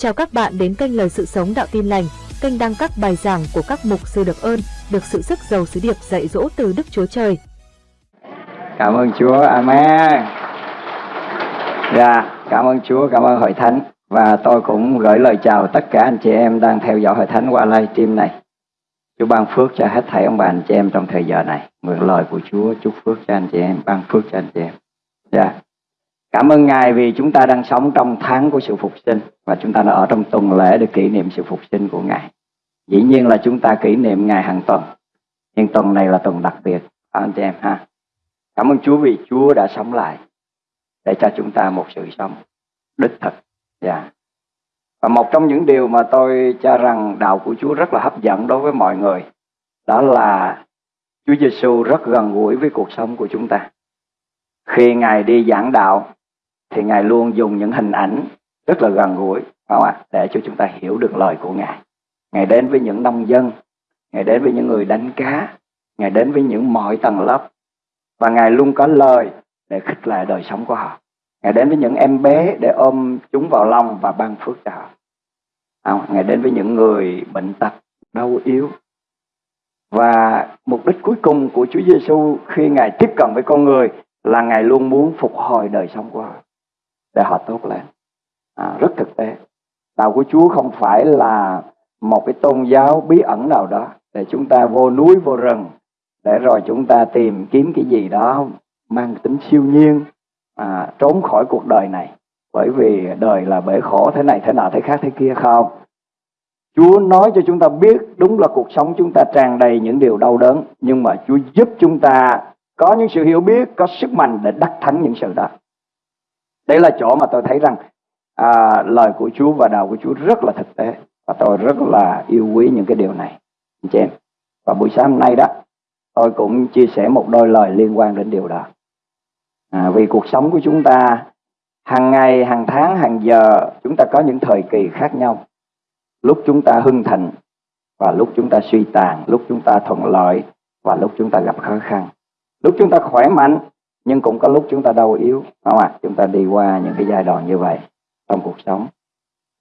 Chào các bạn đến kênh Lời Sự Sống Đạo Tin Lành, kênh đăng các bài giảng của các mục sư được ơn, được sự sức giàu sứ điệp dạy dỗ từ Đức Chúa Trời. Cảm ơn Chúa, Amen. Dạ, cảm ơn Chúa, cảm ơn Hội Thánh. Và tôi cũng gửi lời chào tất cả anh chị em đang theo dõi Hội Thánh qua livestream này. Chúa ban phước cho hết thảy ông bà anh chị em trong thời giờ này. Mượn lời của Chúa chúc phước cho anh chị em, ban phước cho anh chị em. Dạ. Cảm ơn Ngài vì chúng ta đang sống trong tháng của sự phục sinh và chúng ta đã ở trong tuần lễ để kỷ niệm sự phục sinh của Ngài. Dĩ nhiên là chúng ta kỷ niệm Ngài hàng tuần. Nhưng tuần này là tuần đặc biệt anh chị em ha. Cảm ơn Chúa vì Chúa đã sống lại để cho chúng ta một sự sống đích thực. Yeah. Và một trong những điều mà tôi cho rằng đạo của Chúa rất là hấp dẫn đối với mọi người, đó là Chúa Giêsu rất gần gũi với cuộc sống của chúng ta. Khi Ngài đi giảng đạo thì Ngài luôn dùng những hình ảnh rất là gần gũi không ạ? để cho chúng ta hiểu được lời của Ngài. Ngài đến với những nông dân, Ngài đến với những người đánh cá, Ngài đến với những mọi tầng lớp và Ngài luôn có lời để khích lệ đời sống của họ. Ngài đến với những em bé để ôm chúng vào lòng và ban phước cho họ. Không? Ngài đến với những người bệnh tật, đau yếu. Và mục đích cuối cùng của Chúa Giêsu khi Ngài tiếp cận với con người là Ngài luôn muốn phục hồi đời sống của họ để họ tốt lên. À, rất thực tế. Đạo của Chúa không phải là một cái tôn giáo bí ẩn nào đó để chúng ta vô núi vô rừng để rồi chúng ta tìm kiếm cái gì đó mang tính siêu nhiên à, trốn khỏi cuộc đời này bởi vì đời là bể khổ thế này thế nọ thế khác thế kia không Chúa nói cho chúng ta biết đúng là cuộc sống chúng ta tràn đầy những điều đau đớn nhưng mà Chúa giúp chúng ta có những sự hiểu biết có sức mạnh để đắc thắng những sự đó đây là chỗ mà tôi thấy rằng à, lời của Chúa và đạo của Chúa rất là thực tế và tôi rất là yêu quý những cái điều này. Anh chị em và buổi sáng hôm nay đó tôi cũng chia sẻ một đôi lời liên quan đến điều đó. À, vì cuộc sống của chúng ta hàng ngày hàng tháng hàng giờ chúng ta có những thời kỳ khác nhau. Lúc chúng ta hưng thịnh và lúc chúng ta suy tàn lúc chúng ta thuận lợi và lúc chúng ta gặp khó khăn. Lúc chúng ta khỏe mạnh nhưng cũng có lúc chúng ta đau yếu không ạ? À? chúng ta đi qua những cái giai đoạn như vậy trong cuộc sống.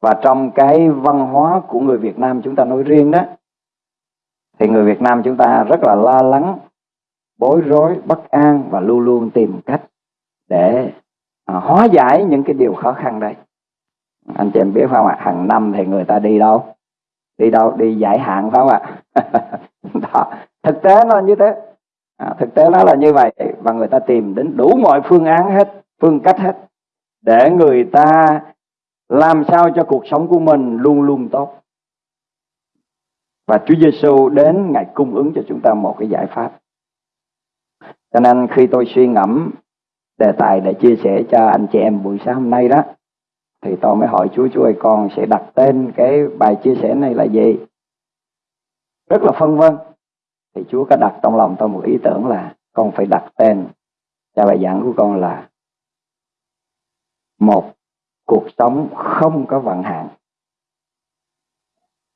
Và trong cái văn hóa của người Việt Nam chúng ta nói riêng đó thì người Việt Nam chúng ta rất là lo lắng bối rối bất an và luôn luôn tìm cách để à, hóa giải những cái điều khó khăn đây. Anh chị em biết không ạ? Hàng năm thì người ta đi đâu? Đi đâu? Đi giải hạn phải không ạ? Đó. thực tế nó như thế à, thực tế nó là như vậy và người ta tìm đến đủ mọi phương án hết phương cách hết để người ta làm sao cho cuộc sống của mình luôn luôn tốt. Và Chúa Giêsu đến ngài cung ứng cho chúng ta một cái giải pháp. Cho nên khi tôi suy ngẫm đề tài để chia sẻ cho anh chị em buổi sáng hôm nay đó thì tôi mới hỏi Chúa Chúa ơi con sẽ đặt tên cái bài chia sẻ này là gì? Rất là phân vân thì Chúa có đặt trong lòng tôi một ý tưởng là con phải đặt tên cho bài giảng của con là một cuộc sống không có vận hạn.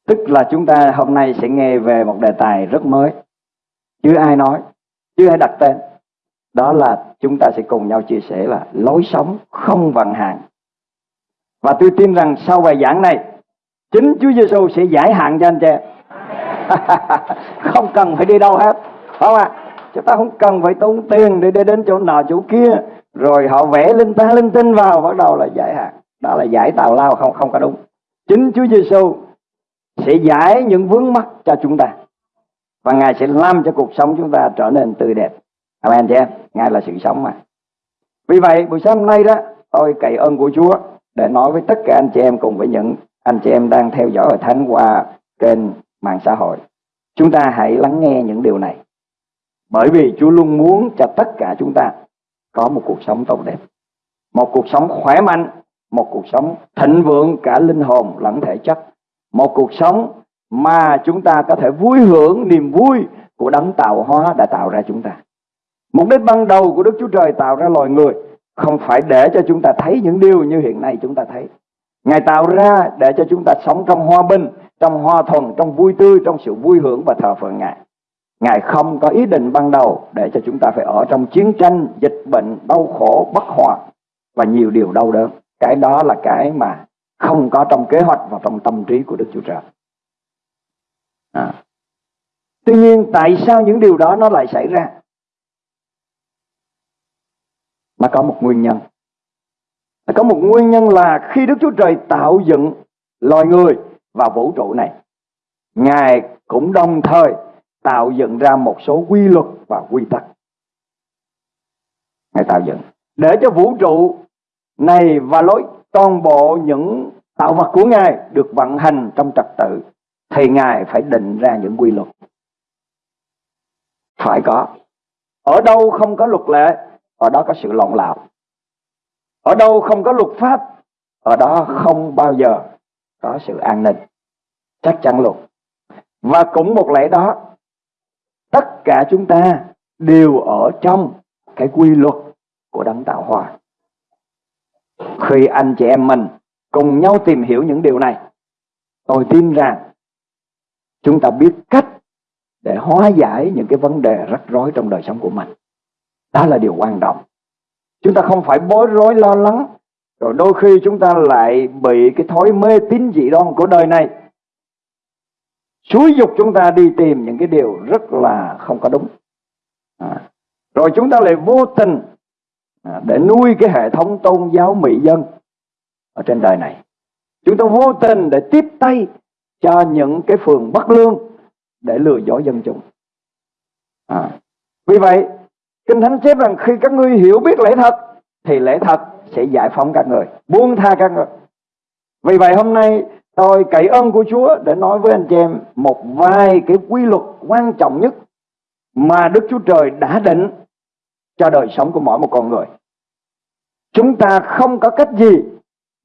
Tức là chúng ta hôm nay sẽ nghe về một đề tài rất mới. Chưa ai nói, chưa ai đặt tên. Đó là chúng ta sẽ cùng nhau chia sẻ là lối sống không vận hạn. Và tôi tin rằng sau bài giảng này, chính Chúa Giêsu sẽ giải hạn cho anh chị không cần phải đi đâu hết không ạ? À? chúng ta không cần phải tốn tiền để đi đến chỗ nọ chỗ kia. Rồi họ vẽ linh ta, linh tinh vào, bắt đầu là giải hạn. Đó là giải tào lao, không không có đúng. Chính Chúa Giêsu sẽ giải những vướng mắc cho chúng ta. Và ngài sẽ làm cho cuộc sống chúng ta trở nên tươi đẹp. Amen chị em ngài là sự sống mà. Vì vậy, buổi sáng hôm nay đó, tôi cậy ơn của Chúa để nói với tất cả anh chị em cùng với những anh chị em đang theo dõi hội thánh qua kênh mạng xã hội chúng ta hãy lắng nghe những điều này. Bởi vì Chúa luôn muốn cho tất cả chúng ta có một cuộc sống tốt đẹp. Một cuộc sống khỏe mạnh một cuộc sống thịnh vượng cả linh hồn lẫn thể chất. Một cuộc sống mà chúng ta có thể vui hưởng niềm vui của đấng tạo hóa đã tạo ra chúng ta. Mục đích ban đầu của Đức Chúa Trời tạo ra loài người không phải để cho chúng ta thấy những điều như hiện nay chúng ta thấy. Ngài tạo ra để cho chúng ta sống trong hòa bình, trong hoa thuận, trong vui tươi, trong sự vui hưởng và thờ phượng Ngài. Ngài không có ý định ban đầu để cho chúng ta phải ở trong chiến tranh, dịch bệnh, đau khổ, bất hòa và nhiều điều đau đớn. Cái đó là cái mà không có trong kế hoạch và trong tâm trí của Đức Chúa Trời. À. Tuy nhiên tại sao những điều đó nó lại xảy ra? Nó có một nguyên nhân. Nó có một nguyên nhân là khi Đức Chúa Trời tạo dựng loài người và vũ trụ này, Ngài cũng đồng thời tạo dựng ra một số quy luật và quy tắc. Ngài tạo dựng để cho vũ trụ này và lối toàn bộ những tạo vật của Ngài được vận hành trong trật tự thì Ngài phải định ra những quy luật. Phải có. Ở đâu không có luật lệ, ở đó có sự lộn lạo. Ở đâu không có luật pháp, ở đó không bao giờ có sự an ninh. Chắc chắn luôn. Và cũng một lẽ đó, tất cả chúng ta đều ở trong cái quy luật của đấng tạo hóa. Khi anh chị em mình cùng nhau tìm hiểu những điều này, tôi tin rằng chúng ta biết cách để hóa giải những cái vấn đề rắc rối trong đời sống của mình. Đó là điều quan trọng. Chúng ta không phải bối rối lo lắng, rồi đôi khi chúng ta lại bị cái thói mê tín dị đoan của đời này. Xúi dục chúng ta đi tìm những cái điều rất là không có đúng. À. Rồi chúng ta lại vô tình à, để nuôi cái hệ thống tôn giáo mỹ dân ở trên đời này. Chúng ta vô tình để tiếp tay cho những cái phường bất lương để lừa dối dân chúng. À. Vì vậy, Kinh Thánh chép rằng khi các ngươi hiểu biết lẽ thật, thì lẽ thật sẽ giải phóng các người, buông tha các người. Vì vậy hôm nay tôi cậy ơn của Chúa để nói với anh chị em một vài cái quy luật quan trọng nhất mà Đức Chúa Trời đã định cho đời sống của mỗi một con người. Chúng ta không có cách gì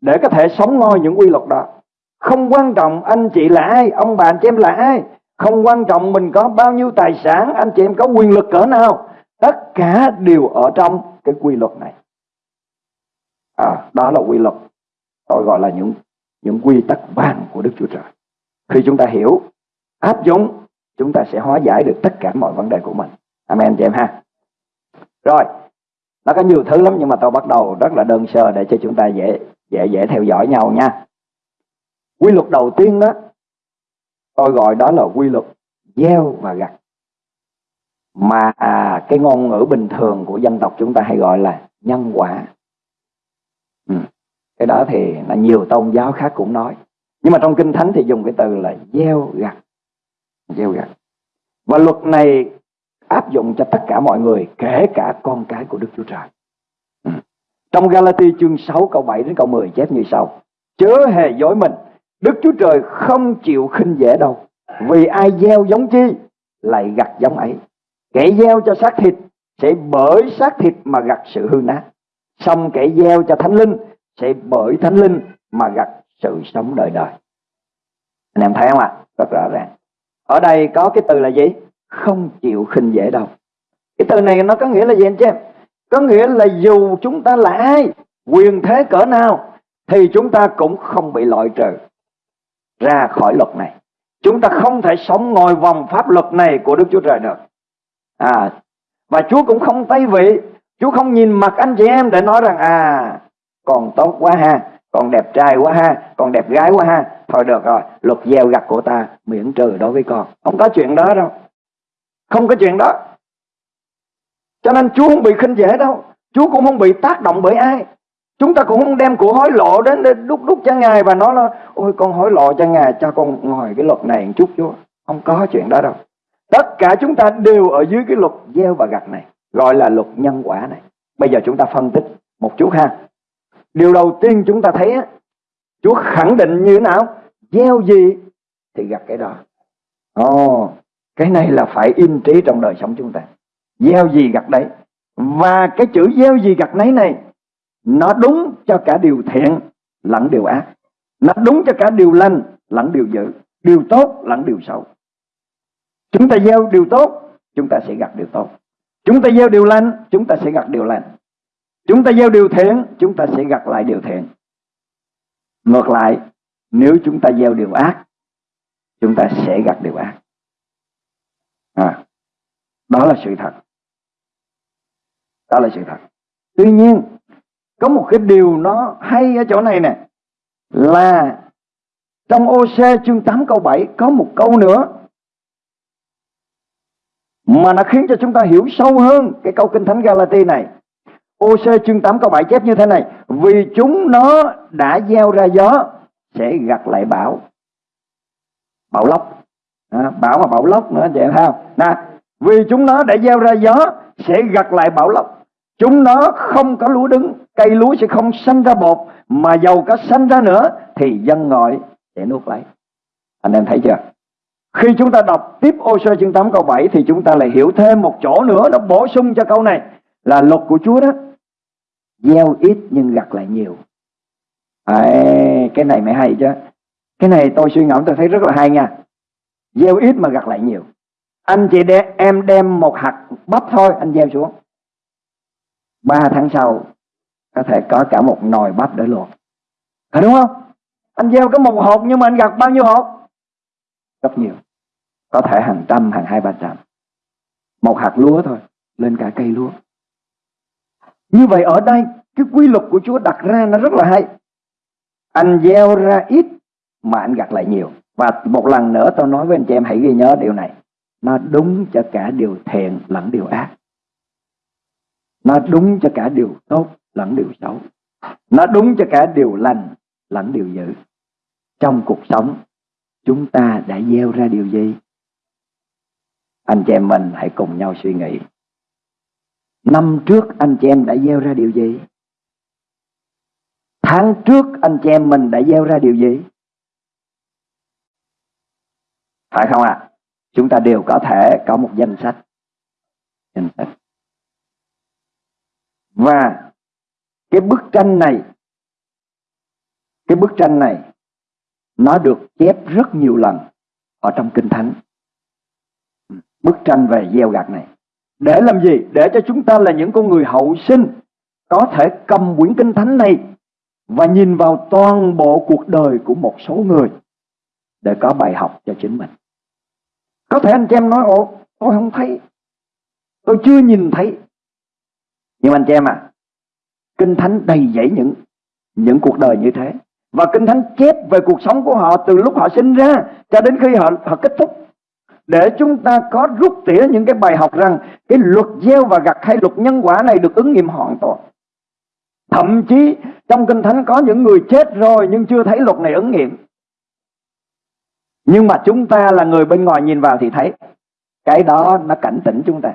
để có thể sống ngôi những quy luật đó. Không quan trọng anh chị là ai, ông bà anh chị em là ai. Không quan trọng mình có bao nhiêu tài sản, anh chị em có quyền lực cỡ nào. Tất cả đều ở trong cái quy luật này. À, đó là quy luật. Tôi gọi là những những quy tắc vàng của Đức Chúa Trời. Khi chúng ta hiểu, áp dụng, chúng ta sẽ hóa giải được tất cả mọi vấn đề của mình. Amen chị em ha. Rồi, nó có nhiều thứ lắm nhưng mà tôi bắt đầu rất là đơn sơ để cho chúng ta dễ dễ dễ theo dõi nhau nha. Quy luật đầu tiên đó, tôi gọi đó là quy luật gieo và gặt. Mà à, cái ngôn ngữ bình thường của dân tộc chúng ta hay gọi là nhân quả. Cái đó thì là nhiều tôn giáo khác cũng nói. Nhưng mà trong Kinh Thánh thì dùng cái từ là gieo gặt. Gieo gặt. Và luật này áp dụng cho tất cả mọi người, kể cả con cái của Đức Chúa Trời. Ừ. Trong Galati chương 6 câu 7 đến câu 10 chép như sau. Chớ hề dối mình, Đức Chúa Trời không chịu khinh dễ đâu. Vì ai gieo giống chi, lại gặt giống ấy. Kẻ gieo cho xác thịt, sẽ bởi xác thịt mà gặt sự hư nát. Xong kẻ gieo cho thánh linh, sẽ bởi thánh linh mà gặt sự sống đời đời. Anh em thấy không ạ? À? Rất rõ ràng. Ở đây có cái từ là gì? Không chịu khinh dễ đâu. Cái từ này nó có nghĩa là gì anh chị em? Có nghĩa là dù chúng ta là ai, quyền thế cỡ nào, thì chúng ta cũng không bị loại trừ ra khỏi luật này. Chúng ta không thể sống ngồi vòng pháp luật này của Đức Chúa Trời được. À, và Chúa cũng không tay vị. Chúa không nhìn mặt anh chị em để nói rằng à, còn tốt quá ha, còn đẹp trai quá ha, còn đẹp gái quá ha. Thôi được rồi, luật gieo gặt của ta miễn trừ đối với con. Không có chuyện đó đâu. Không có chuyện đó. Cho nên Chúa không bị khinh dễ đâu. Chúa cũng không bị tác động bởi ai. Chúng ta cũng không đem của hối lộ đến để đúc đúc cho Ngài và nói là Ôi con hối lộ cho Ngài cho con ngồi cái luật này một chút Chúa. Không có chuyện đó đâu. Tất cả chúng ta đều ở dưới cái luật gieo và gặt này. Gọi là luật nhân quả này. Bây giờ chúng ta phân tích một chút ha. Điều đầu tiên chúng ta thấy á, Chúa khẳng định như thế nào? Gieo gì thì gặt cái đó. Ồ, cái này là phải in trí trong đời sống chúng ta. Gieo gì gặt đấy. Và cái chữ gieo gì gặt nấy này nó đúng cho cả điều thiện lẫn điều ác. Nó đúng cho cả điều lành lẫn điều dữ. Điều tốt lẫn điều xấu. Chúng ta gieo điều tốt, chúng ta sẽ gặt điều tốt. Chúng ta gieo điều lành, chúng ta sẽ gặt điều lành. Chúng ta gieo điều thiện, chúng ta sẽ gặt lại điều thiện. Ngược lại, nếu chúng ta gieo điều ác, chúng ta sẽ gặt điều ác. À, đó là sự thật. Đó là sự thật. Tuy nhiên, có một cái điều nó hay ở chỗ này nè. là trong OC chương 8 câu 7 có một câu nữa mà nó khiến cho chúng ta hiểu sâu hơn cái câu kinh thánh Galati này. OC chương 8 câu 7 chép như thế này, vì chúng nó đã gieo ra gió sẽ gặt lại bão. Bão lốc. À, bão mà bão lốc nữa anh chị em thấy không? Nè, vì chúng nó đã gieo ra gió sẽ gặt lại bão lốc. Chúng nó không có lúa đứng, cây lúa sẽ không sanh ra bột, mà dầu có sanh ra nữa thì dân ngọi sẽ nuốt lấy. Anh em thấy chưa? Khi chúng ta đọc tiếp ô sơ chương 8 câu 7 thì chúng ta lại hiểu thêm một chỗ nữa nó bổ sung cho câu này là luật của Chúa đó. Gieo ít nhưng gặt lại nhiều. À, cái này mới hay chứ. Cái này tôi suy ngẫm tôi thấy rất là hay nha. Gieo ít mà gặt lại nhiều. Anh chị để em đem một hạt bắp thôi anh gieo xuống. Ba tháng sau có thể có cả một nồi bắp để luộc. Phải đúng không? Anh gieo có một hộp nhưng mà anh gặt bao nhiêu hộp? Rất nhiều. Có thể hàng trăm, hàng hai ba trăm. Một hạt lúa thôi, lên cả cây lúa. Như vậy ở đây, cái quy luật của Chúa đặt ra nó rất là hay. Anh gieo ra ít mà anh gặt lại nhiều. Và một lần nữa tôi nói với anh chị em hãy ghi nhớ điều này. Nó đúng cho cả điều thiện lẫn điều ác. Nó đúng cho cả điều tốt lẫn điều xấu. Nó đúng cho cả điều lành lẫn điều dữ. Trong cuộc sống, chúng ta đã gieo ra điều gì? Anh chị em mình hãy cùng nhau suy nghĩ. Năm trước anh chị em đã gieo ra điều gì? Tháng trước anh chị em mình đã gieo ra điều gì? Phải không ạ? À? Chúng ta đều có thể có một danh sách. Danh sách. Và cái bức tranh này, cái bức tranh này, nó được chép rất nhiều lần ở trong Kinh Thánh. Bức tranh về gieo gặt này. Để làm gì? Để cho chúng ta là những con người hậu sinh có thể cầm quyển Kinh Thánh này và nhìn vào toàn bộ cuộc đời của một số người để có bài học cho chính mình. Có thể anh chị em nói, ồ, tôi không thấy. Tôi chưa nhìn thấy. Nhưng anh chị em à, Kinh Thánh đầy dẫy những những cuộc đời như thế. Và Kinh Thánh chép về cuộc sống của họ từ lúc họ sinh ra cho đến khi họ họ kết thúc. Để chúng ta có rút tỉa những cái bài học rằng cái luật gieo và gặt hay luật nhân quả này được ứng nghiệm hoàn toàn. Thậm chí trong Kinh Thánh có những người chết rồi nhưng chưa thấy luật này ứng nghiệm. Nhưng mà chúng ta là người bên ngoài nhìn vào thì thấy cái đó nó cảnh tỉnh chúng ta.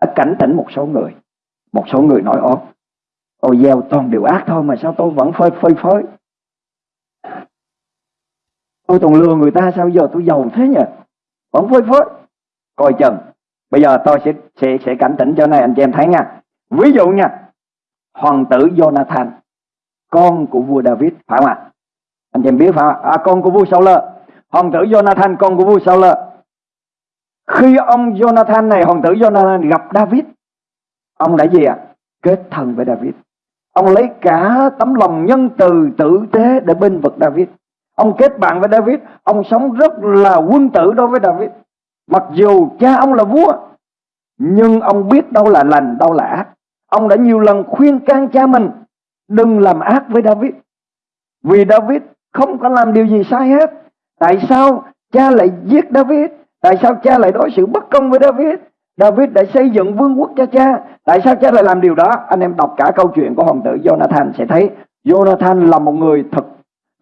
Nó cảnh tỉnh một số người. Một số người nói ố Tôi gieo toàn điều ác thôi mà sao tôi vẫn phơi phơi phới. Tôi toàn lừa người ta, sao giờ tôi giàu thế nhỉ? Vẫn phơi phới. Coi chừng. Bây giờ tôi sẽ sẽ sẽ cảnh tỉnh cho này anh chị em thấy nha. Ví dụ nha. Hoàng tử Jonathan. Con của vua David. Phải không ạ? Anh chị em biết phải không ạ? À, con của vua Saul. Hoàng tử Jonathan con của vua Saul. Khi ông Jonathan này, hoàng tử Jonathan gặp David. Ông đã gì ạ? À? Kết thân với David. Ông lấy cả tấm lòng nhân từ tử tế để bên vực David. Ông kết bạn với David, ông sống rất là quân tử đối với David. Mặc dù cha ông là vua, nhưng ông biết đâu là lành, đâu là ác. Ông đã nhiều lần khuyên can cha mình đừng làm ác với David. Vì David không có làm điều gì sai hết. Tại sao cha lại giết David? Tại sao cha lại đối xử bất công với David? David đã xây dựng vương quốc cho cha. Tại sao cha lại làm điều đó? Anh em đọc cả câu chuyện của hoàng tử Jonathan sẽ thấy Jonathan là một người thật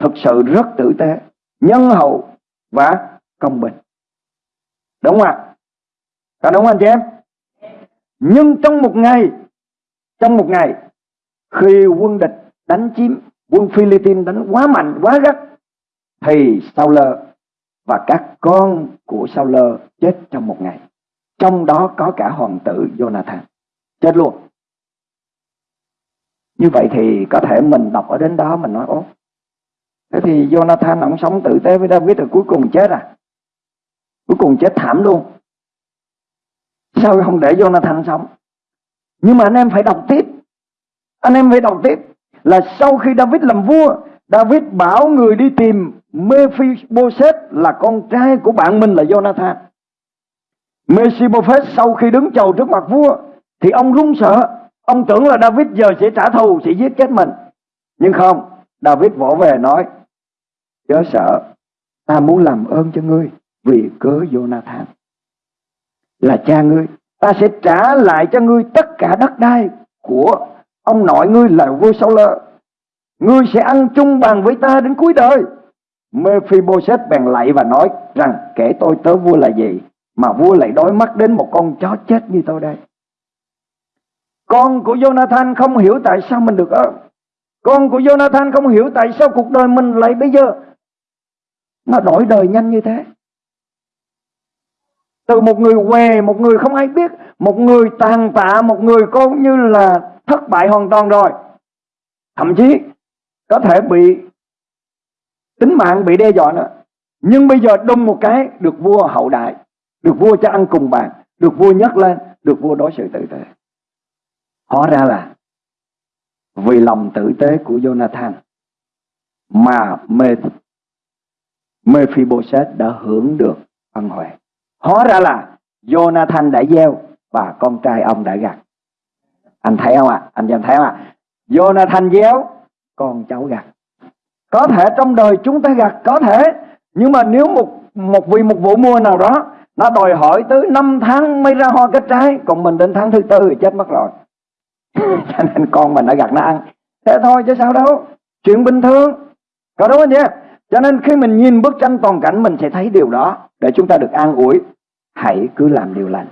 thực sự rất tử tế, nhân hậu và công bình. Đúng không ạ? Có đúng không anh chị em? Nhưng trong một ngày, trong một ngày, khi quân địch đánh chiếm, quân Philippines đánh quá mạnh, quá gắt, thì Saul và các con của Saul chết trong một ngày. Trong đó có cả hoàng tử Jonathan. Chết luôn. Như vậy thì có thể mình đọc ở đến đó mình nói ố Thế thì Jonathan ông sống tử tế với David rồi cuối cùng chết à? Cuối cùng chết thảm luôn. Sao không để Jonathan sống? Nhưng mà anh em phải đọc tiếp. Anh em phải đọc tiếp. Là sau khi David làm vua, David bảo người đi tìm Mephibosheth là con trai của bạn mình là Jonathan. Mephibosheth sau khi đứng chầu trước mặt vua thì ông run sợ. Ông tưởng là David giờ sẽ trả thù, sẽ giết chết mình. Nhưng không, David vỗ về nói Chớ sợ, Ta muốn làm ơn cho ngươi Vì cớ Jonathan Là cha ngươi, Ta sẽ trả lại cho ngươi tất cả đất đai Của ông nội ngươi là vua Sao Lơ Ngươi sẽ ăn chung bàn với ta đến cuối đời Mephibosheth bèn lạy và nói rằng, kể tôi tớ vua là gì mà vua lại đói mắt đến một con chó chết như tôi đây. Con của Jonathan không hiểu tại sao mình được ơn. Con của Jonathan không hiểu tại sao cuộc đời mình lại bây giờ nó đổi đời nhanh như thế. Từ một người què, một người không ai biết, một người tàn tạ, một người coi như là thất bại hoàn toàn rồi. Thậm chí có thể bị tính mạng bị đe dọa nữa. Nhưng bây giờ đùng một cái được vua hậu đại, được vua cho ăn cùng bàn, được vua nhắc lên, được vua đối xử tử tế. Hóa ra là vì lòng tử tế của Jonathan mà mê Mephibosheth đã hưởng được ân huệ. Hóa ra là Jonathan đã gieo và con trai ông đã gặt. Anh thấy không ạ? À? Anh em thấy không ạ? À? Jonathan gieo, con cháu gặt. Có thể trong đời chúng ta gặt có thể, nhưng mà nếu một một vì một vụ mua nào đó nó đòi hỏi tới 5 tháng mới ra hoa kết trái, còn mình đến tháng thứ tư thì chết mất rồi. Cho nên con mình đã gặt nó ăn. Thế thôi chứ sao đâu. Chuyện bình thường. Có đúng không chị cho nên khi mình nhìn bức tranh toàn cảnh mình sẽ thấy điều đó để chúng ta được an ủi. Hãy cứ làm điều lành.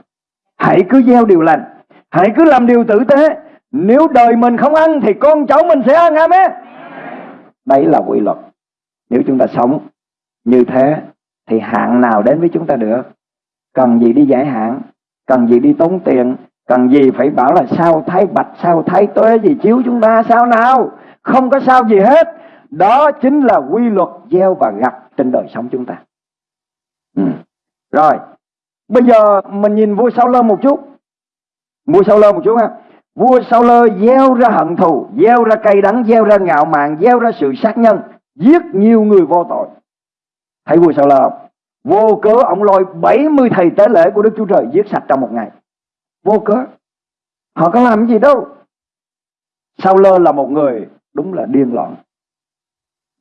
Hãy cứ gieo điều lành. Hãy cứ làm điều tử tế. Nếu đời mình không ăn thì con cháu mình sẽ ăn amen. Đấy là quy luật. Nếu chúng ta sống như thế thì hạn nào đến với chúng ta được? Cần gì đi giải hạn? Cần gì đi tốn tiền? Cần gì phải bảo là sao thái bạch, sao thái tuế gì chiếu chúng ta sao nào? Không có sao gì hết. Đó chính là quy luật gieo và gặt trên đời sống chúng ta. Ừ. Rồi, bây giờ mình nhìn vua Sao Lơ một chút. Vua Sao Lơ một chút ha. Vua Sao Lơ gieo ra hận thù, gieo ra cay đắng, gieo ra ngạo mạn, gieo ra sự sát nhân, giết nhiều người vô tội. Thấy vua Sao Lơ không? Vô cớ ông lôi 70 thầy tế lễ của Đức Chúa Trời giết sạch trong một ngày. Vô cớ. Họ có làm gì đâu. Sao Lơ là một người đúng là điên loạn.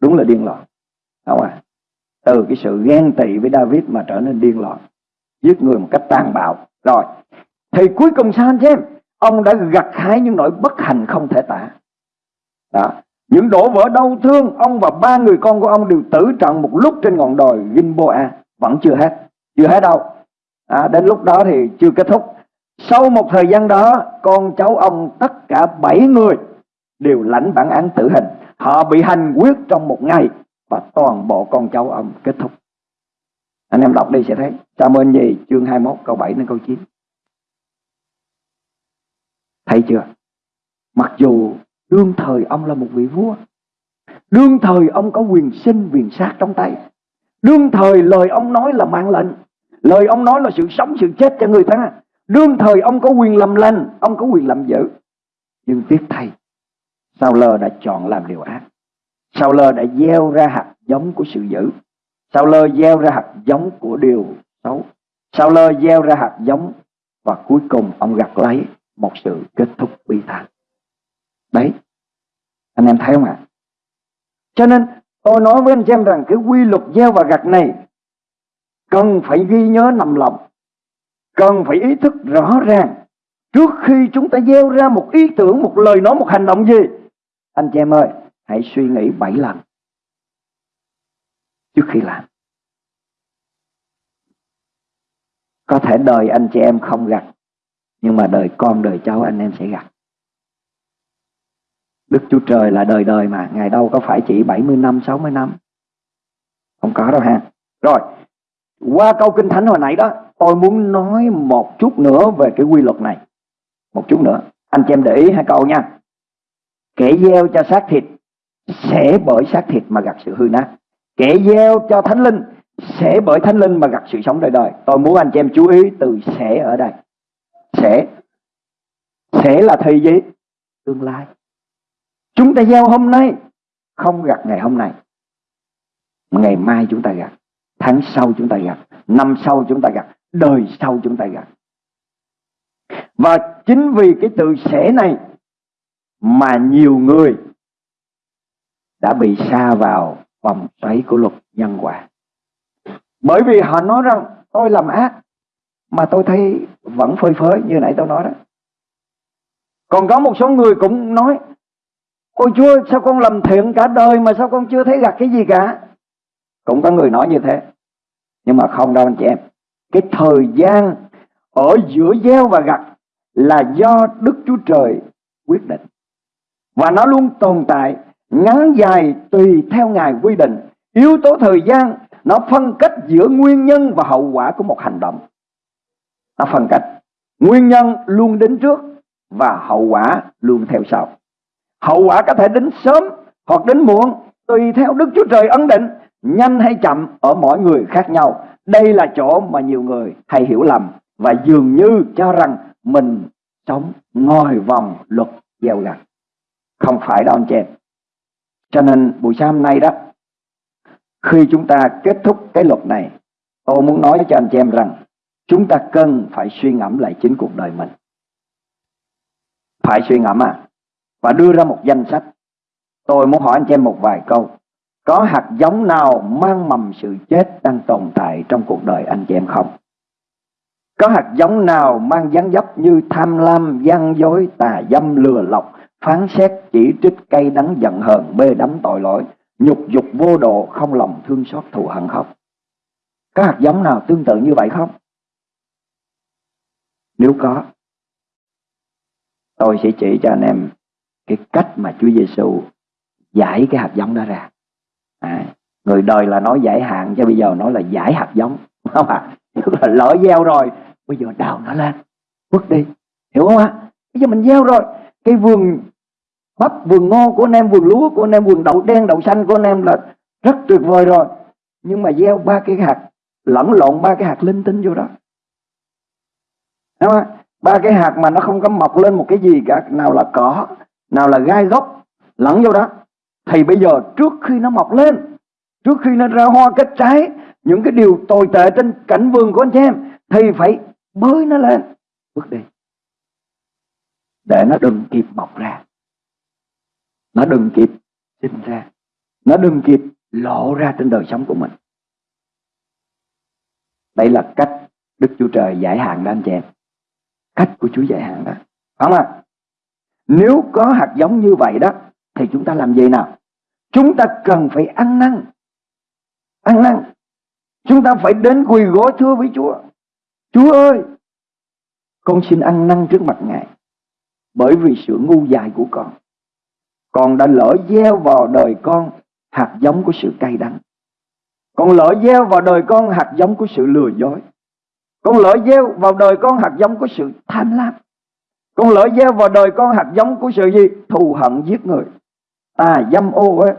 Đúng là điên loạn. Không à? Từ cái sự ghen tị với David mà trở nên điên loạn. Giết người một cách tàn bạo. Rồi. Thì cuối cùng sao anh xem? Ông đã gặt hái những nỗi bất hạnh không thể tả. Đó. Những đổ vỡ đau thương, ông và ba người con của ông đều tử trận một lúc trên ngọn đồi Gimboa. Vẫn chưa hết. Chưa hết đâu. À, đến lúc đó thì chưa kết thúc. Sau một thời gian đó, con cháu ông tất cả bảy người đều lãnh bản án tử hình. Họ bị hành quyết trong một ngày và toàn bộ con cháu ông kết thúc. Anh em đọc đi sẽ thấy. Samuel gì chương 21 câu 7 đến câu 9. Thấy chưa? Mặc dù đương thời ông là một vị vua. Đương thời ông có quyền sinh quyền sát trong tay. Đương thời lời ông nói là mạng lệnh. Lời ông nói là sự sống sự chết cho người ta. Đương thời ông có quyền làm lành, ông có quyền làm dữ. Nhưng tiếc thay, Sao lơ đã chọn làm điều ác. Sao lơ đã gieo ra hạt giống của sự dữ. Sao lơ gieo ra hạt giống của điều xấu. Sao lơ gieo ra hạt giống và cuối cùng ông gặt lấy một sự kết thúc bi thảm. Đấy. Anh em thấy không ạ? Cho nên tôi nói với anh em rằng cái quy luật gieo và gặt này cần phải ghi nhớ nằm lòng. Cần phải ý thức rõ ràng trước khi chúng ta gieo ra một ý tưởng, một lời nói, một hành động gì. Anh chị em ơi, hãy suy nghĩ bảy lần trước khi làm. Có thể đời anh chị em không gặt, nhưng mà đời con, đời cháu anh em sẽ gặt. Đức Chúa Trời là đời đời mà, Ngài đâu có phải chỉ 70 năm, 60 năm. Không có đâu ha. Rồi, qua câu Kinh Thánh hồi nãy đó, tôi muốn nói một chút nữa về cái quy luật này. Một chút nữa. Anh chị em để ý hai câu nha. Kẻ gieo cho xác thịt sẽ bởi xác thịt mà gặt sự hư nát. Kẻ gieo cho thánh linh sẽ bởi thánh linh mà gặt sự sống đời đời. Tôi muốn anh chị em chú ý từ sẽ ở đây. Sẽ. Sẽ là thời gì? Tương lai. Chúng ta gieo hôm nay không gặt ngày hôm nay. Ngày mai chúng ta gặt, tháng sau chúng ta gặt, năm sau chúng ta gặt, đời sau chúng ta gặt. Và chính vì cái từ sẽ này mà nhiều người đã bị xa vào vòng xoáy của luật nhân quả. Bởi vì họ nói rằng, tôi làm ác, mà tôi thấy vẫn phơi phới như nãy tôi nói đó. Còn có một số người cũng nói, Ôi Chúa, sao con làm thiện cả đời mà sao con chưa thấy gặt cái gì cả Cũng có người nói như thế Nhưng mà không đâu anh chị em Cái thời gian ở giữa gieo và gặt Là do Đức Chúa Trời quyết định và nó luôn tồn tại, Ngắn dài tùy theo Ngài quy định. Yếu tố thời gian, Nó phân cách giữa nguyên nhân và hậu quả của một hành động. Nó phân cách, Nguyên nhân luôn đến trước Và hậu quả luôn theo sau. Hậu quả có thể đến sớm hoặc đến muộn, Tùy theo Đức Chúa Trời ấn định, Nhanh hay chậm ở mỗi người khác nhau. Đây là chỗ mà nhiều người hay hiểu lầm Và dường như cho rằng mình sống ngồi vòng luật gieo gặt. Không phải đó anh chị Cho nên buổi sáng hôm nay đó Khi chúng ta kết thúc cái luật này Tôi muốn nói cho anh chị em rằng Chúng ta cần phải suy ngẫm lại chính cuộc đời mình Phải suy ngẫm à và đưa ra một danh sách. Tôi muốn hỏi anh chị em một vài câu. Có hạt giống nào mang mầm sự chết đang tồn tại trong cuộc đời anh chị em không? Có hạt giống nào mang dáng dấp như tham lam, gian dối, tà dâm, lừa lọc, phán xét, chỉ trích, cay đắng, giận hờn, bê đắm tội lỗi, nhục dục vô độ, không lòng thương xót thù hận không? Có hạt giống nào tương tự như vậy không? Nếu có, tôi sẽ chỉ cho anh em cái cách mà Chúa Giêsu giải cái hạt giống đó ra à, người đời là nói giải hạn cho bây giờ nói là giải hạt giống không ạ à? tức là lỡ gieo rồi bây giờ đào nó lên vứt đi hiểu không ạ bây giờ mình gieo rồi cái vườn bắp, vườn ngô của anh em, vườn lúa của anh em, vườn đậu đen, đậu xanh của anh em là rất tuyệt vời rồi. Nhưng mà gieo ba cái hạt, lẫn lộn ba cái hạt linh tinh vô đó. Đúng không? ba cái hạt mà nó không có mọc lên một cái gì cả, nào là cỏ, nào là gai gốc lẫn vô đó. Thì bây giờ trước khi nó mọc lên, trước khi nó ra hoa kết trái, những cái điều tồi tệ trên cảnh vườn của anh chị em, thì phải bới nó lên. Bước đi để nó đừng kịp mọc ra. Nó đừng kịp sinh ra. Nó đừng kịp lộ ra trên đời sống của mình. Đây là cách Đức Chúa Trời giải hạn đó anh chị em. Cách của Chúa giải hạn đó. Không ạ? Nếu có hạt giống như vậy đó, Thì chúng ta làm gì nào? Chúng ta cần phải ăn năn. Ăn năn. Chúng ta phải đến quỳ gối thưa với Chúa. Chúa ơi, Con xin ăn năn trước mặt Ngài. Bởi vì sự ngu dại của con Con đã lỡ gieo vào đời con Hạt giống của sự cay đắng Con lỡ gieo vào đời con hạt giống của sự lừa dối Con lỡ gieo vào đời con hạt giống của sự tham lam con lỡ gieo vào đời con hạt giống của sự gì? Thù hận giết người. À dâm ô ấy.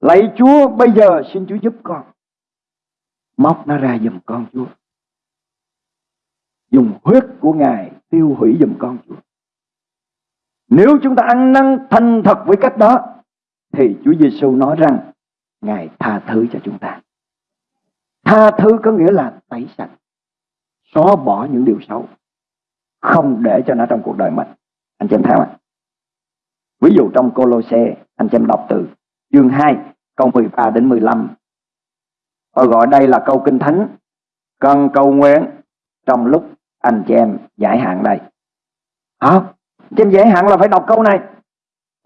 Lạy Chúa, bây giờ xin Chúa giúp con. Móc nó ra giùm con Chúa. Dùng huyết của Ngài tiêu hủy giùm con Chúa. Nếu chúng ta ăn năn thành thật với cách đó thì Chúa Giêsu nói rằng Ngài tha thứ cho chúng ta. Tha thứ có nghĩa là tẩy sạch, xóa bỏ những điều xấu không để cho nó trong cuộc đời mình. Anh chị em thấy không ví dụ trong Cô Lô Xe, anh chị em đọc từ chương 2 câu 13 đến 15 tôi gọi đây là câu kinh thánh cần cầu nguyện trong lúc anh chị em giải hạn đây. Hả? Trên giải hạn là phải đọc câu này.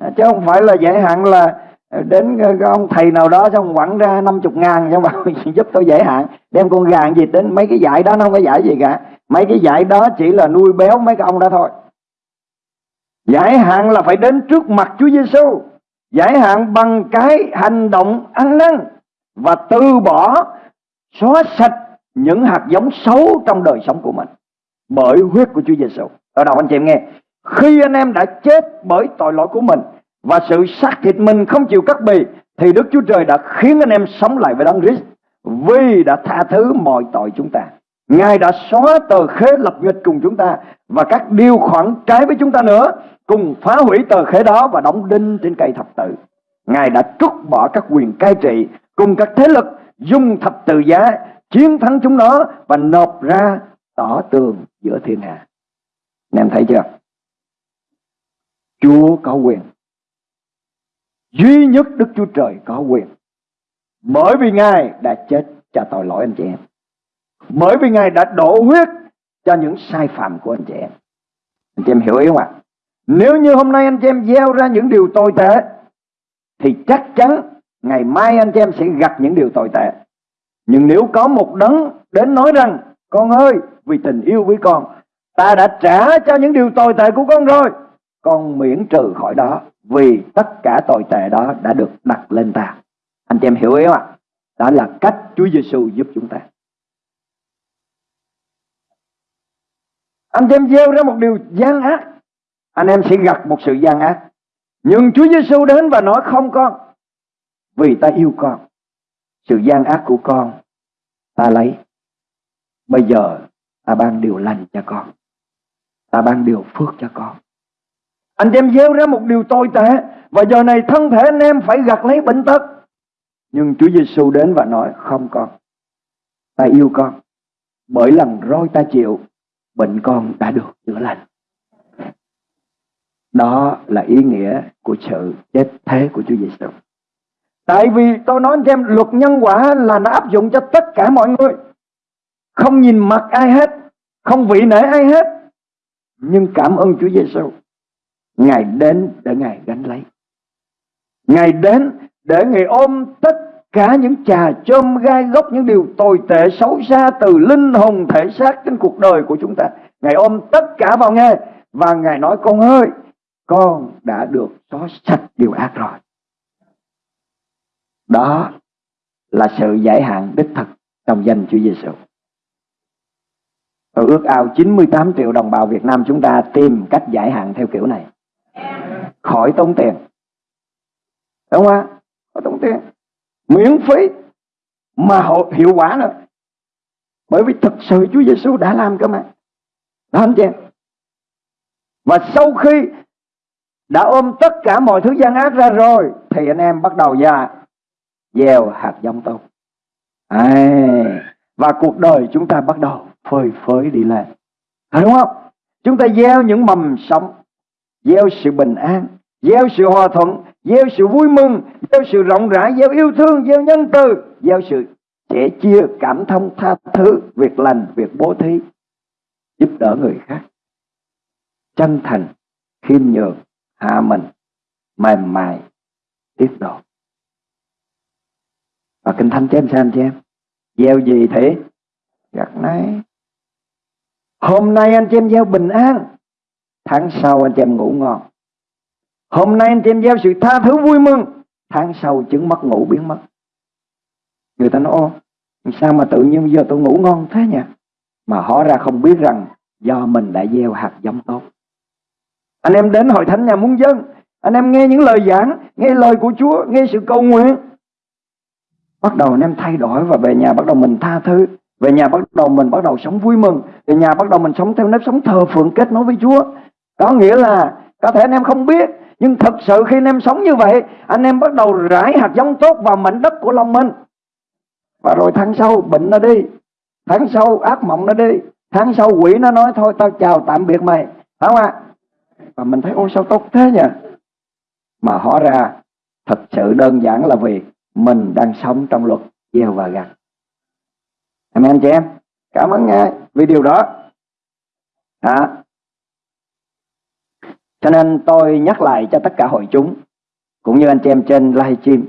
À, chứ không phải là giải hạn là à, đến à, ông thầy nào đó xong quẳng ra 50 ngàn xong bảo giúp tôi giải hạn đem con gà gì đến mấy cái giải đó. Nó không có giải gì cả. Mấy cái giải đó chỉ là nuôi béo mấy cái ông đó thôi. Giải hạn là phải đến trước mặt Chúa Giêsu giải hạn bằng cái hành động ăn năn và từ bỏ xóa sạch những hạt giống xấu trong đời sống của mình bởi huyết của Chúa Giêsu. Ở đâu anh chị em nghe, khi anh em đã chết bởi tội lỗi của mình và sự xác thịt mình không chịu cắt bì, thì Đức Chúa Trời đã khiến anh em sống lại với Đấng Christ, vì đã tha thứ mọi tội chúng ta. Ngài đã xóa tờ khế lập nghịch cùng chúng ta và các điều khoản trái với chúng ta nữa, cùng phá hủy tờ khế đó và đóng đinh trên cây thập tự. Ngài đã trút bỏ các quyền cai trị cùng các thế lực dùng thập tự giá, chiến thắng chúng nó và nộp ra tỏ tường giữa thiên hạ. Anh em thấy chưa? Chúa có quyền duy nhất Đức Chúa Trời có quyền. Bởi vì Ngài đã chết cho tội lỗi anh chị em. Bởi vì Ngài đã đổ huyết cho những sai phạm của anh chị em. Anh chị em hiểu ý không ạ? Nếu như hôm nay anh chị em gieo ra những điều tồi tệ, thì chắc chắn ngày mai anh chị em sẽ gặp những điều tồi tệ. Nhưng nếu có một đấng đến nói rằng, con ơi, vì tình yêu với con, ta đã trả cho những điều tồi tệ của con rồi con miễn trừ khỏi đó vì tất cả tội tệ đó đã được đặt lên ta. Anh chị em hiểu ý không ạ? Đó là cách Chúa Giêsu giúp chúng ta. Anh chị em gieo ra một điều gian ác, anh em sẽ gặp một sự gian ác. Nhưng Chúa Giêsu đến và nói không con, vì ta yêu con. Sự gian ác của con ta lấy. Bây giờ ta ban điều lành cho con. Ta ban điều phước cho con. Anh em gieo ra một điều tồi tệ và giờ này thân thể anh em phải gặt lấy bệnh tật. Nhưng Chúa Giêsu đến và nói không con. Ta yêu con. Bởi lần roi ta chịu, bệnh con đã được chữa lành. Đó là ý nghĩa của sự chết thế của Chúa Giêsu. Tại vì tôi nói anh em luật nhân quả là nó áp dụng cho tất cả mọi người. Không nhìn mặt ai hết, không vị nể ai hết. Nhưng cảm ơn Chúa Giêsu Ngài đến để Ngài gánh lấy. Ngài đến để Ngài ôm tất cả những trà chôm gai gốc, những điều tồi tệ xấu xa từ linh hồn thể xác trên cuộc đời của chúng ta. Ngài ôm tất cả vào nghe và Ngài nói con ơi, con đã được xóa sạch điều ác rồi. Đó là sự giải hạn đích thực trong danh Chúa Giêsu. Tôi ước ao 98 triệu đồng bào Việt Nam chúng ta tìm cách giải hạn theo kiểu này khỏi tốn tiền. Đúng không ạ? Khỏi tốn tiền. Miễn phí mà hiệu quả nữa. Bởi vì thực sự Chúa Giêsu đã làm cơ mà. Đó anh chị và sau khi đã ôm tất cả mọi thứ gian ác ra rồi thì anh em bắt đầu ra gieo hạt giống tốt. À, và cuộc đời chúng ta bắt đầu phơi phới đi lên. À, đúng không? Chúng ta gieo những mầm sống gieo sự bình an, gieo sự hòa thuận, gieo sự vui mừng, gieo sự rộng rãi, gieo yêu thương, gieo nhân từ, gieo sự sẻ chia, cảm thông, tha thứ, việc lành, việc bố thí, giúp đỡ người khác. Chân thành, khiêm nhường, hạ mình, mềm mại, tiết độ. Và kinh thánh cho em xem cho em. Gieo gì thế? Gặt nấy. Hôm nay anh chị em gieo bình an Tháng sau anh chị em ngủ ngon. Hôm nay anh chị em gieo sự tha thứ vui mừng, Tháng sau chứng mất ngủ biến mất. Người ta nói, ô, Sao mà tự nhiên giờ tôi ngủ ngon thế nhỉ? Mà họ ra không biết rằng Do mình đã gieo hạt giống tốt. Anh em đến hội thánh nhà muốn dân, Anh em nghe những lời giảng, Nghe lời của Chúa, Nghe sự cầu nguyện. Bắt đầu anh em thay đổi Và về nhà bắt đầu mình tha thứ. Về nhà bắt đầu mình bắt đầu sống vui mừng. Về nhà bắt đầu mình sống theo nếp sống thờ phượng kết nối với Chúa có nghĩa là có thể anh em không biết nhưng thật sự khi anh em sống như vậy anh em bắt đầu rải hạt giống tốt vào mảnh đất của lòng mình. Và rồi tháng sau bệnh nó đi tháng sau ác mộng nó đi tháng sau quỷ nó nói thôi tao chào tạm biệt mày. Phải không ạ? Và mình thấy ôi sao tốt thế nhỉ? Mà hóa ra thật sự đơn giản là vì mình đang sống trong luật gieo và gặt amen chị em. Cảm ơn ngài vì điều đó. À, cho nên tôi nhắc lại cho tất cả hội chúng cũng như anh chị em trên live stream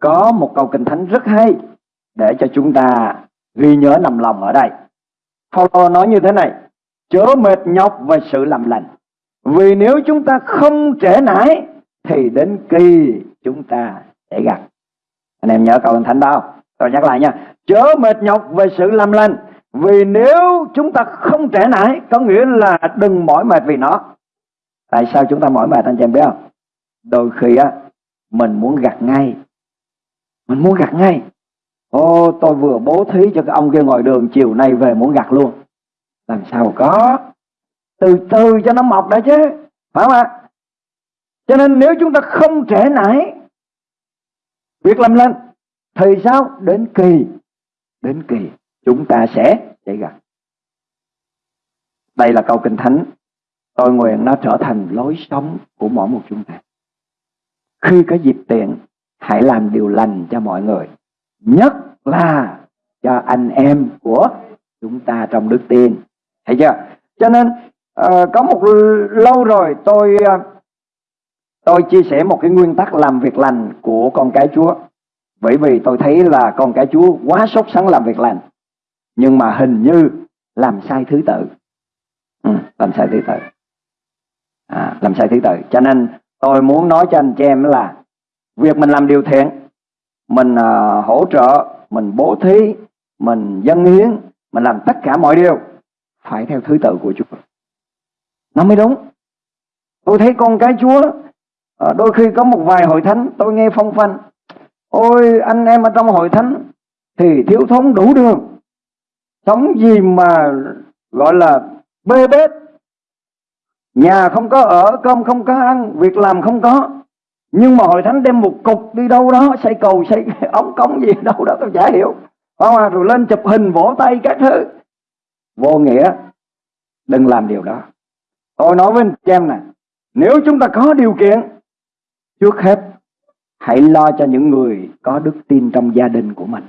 có một câu kinh thánh rất hay để cho chúng ta ghi nhớ nằm lòng ở đây. Paulo nói như thế này: chớ mệt nhọc về sự làm lành, vì nếu chúng ta không trễ nải thì đến kỳ chúng ta sẽ gặp. Anh em nhớ câu kinh thánh đó. Tôi nhắc lại nha. Chớ mệt nhọc về sự làm lành, vì nếu chúng ta không trễ nải có nghĩa là đừng mỏi mệt vì nó Tại sao chúng ta mỏi mệt anh chị em biết không? Đôi khi á, mình muốn gặt ngay. Mình muốn gặt ngay. Ô, tôi vừa bố thí cho cái ông kia ngồi đường, chiều nay về muốn gặt luôn. Làm sao có? Từ từ cho nó mọc đã chứ. Phải không ạ? Cho nên nếu chúng ta không trễ nải, việc làm lên thì sao? Đến kỳ đến kỳ, chúng ta sẽ để gặt. Đây là câu kinh thánh Tôi nguyện nó trở thành lối sống của mỗi một chúng ta. khi có dịp tiện hãy làm điều lành cho mọi người nhất là cho anh em của chúng ta trong đức tin. Thấy chưa? Cho nên uh, có một lâu rồi tôi uh, tôi chia sẻ một cái nguyên tắc làm việc lành của con cái Chúa. Bởi vì tôi thấy là con cái Chúa quá sốt sắng làm việc lành nhưng mà hình như làm sai thứ tự. Ừ, làm sai thứ tự à, làm sai thứ tự? Cho nên tôi muốn nói cho anh chị em là việc mình làm điều thiện mình uh, hỗ trợ mình bố thí mình dâng hiến mình làm tất cả mọi điều phải theo thứ tự của Chúa. Nó mới đúng. Tôi thấy con cái Chúa uh, đôi khi có một vài hội thánh tôi nghe phong phanh ôi anh em ở trong hội thánh thì thiếu thốn đủ đường. Sống gì mà gọi là bê bết nhà không có ở, cơm không có ăn, việc làm không có. Nhưng mà hội thánh đem một cục đi đâu đó, xây cầu, xây ống cống gì đâu đó, tôi chả hiểu. Không rồi lên chụp hình, vỗ tay các thứ. Vô nghĩa. Đừng làm điều đó. Tôi nói với anh em này, nếu chúng ta có điều kiện, trước hết, hãy lo cho những người có đức tin trong gia đình của mình.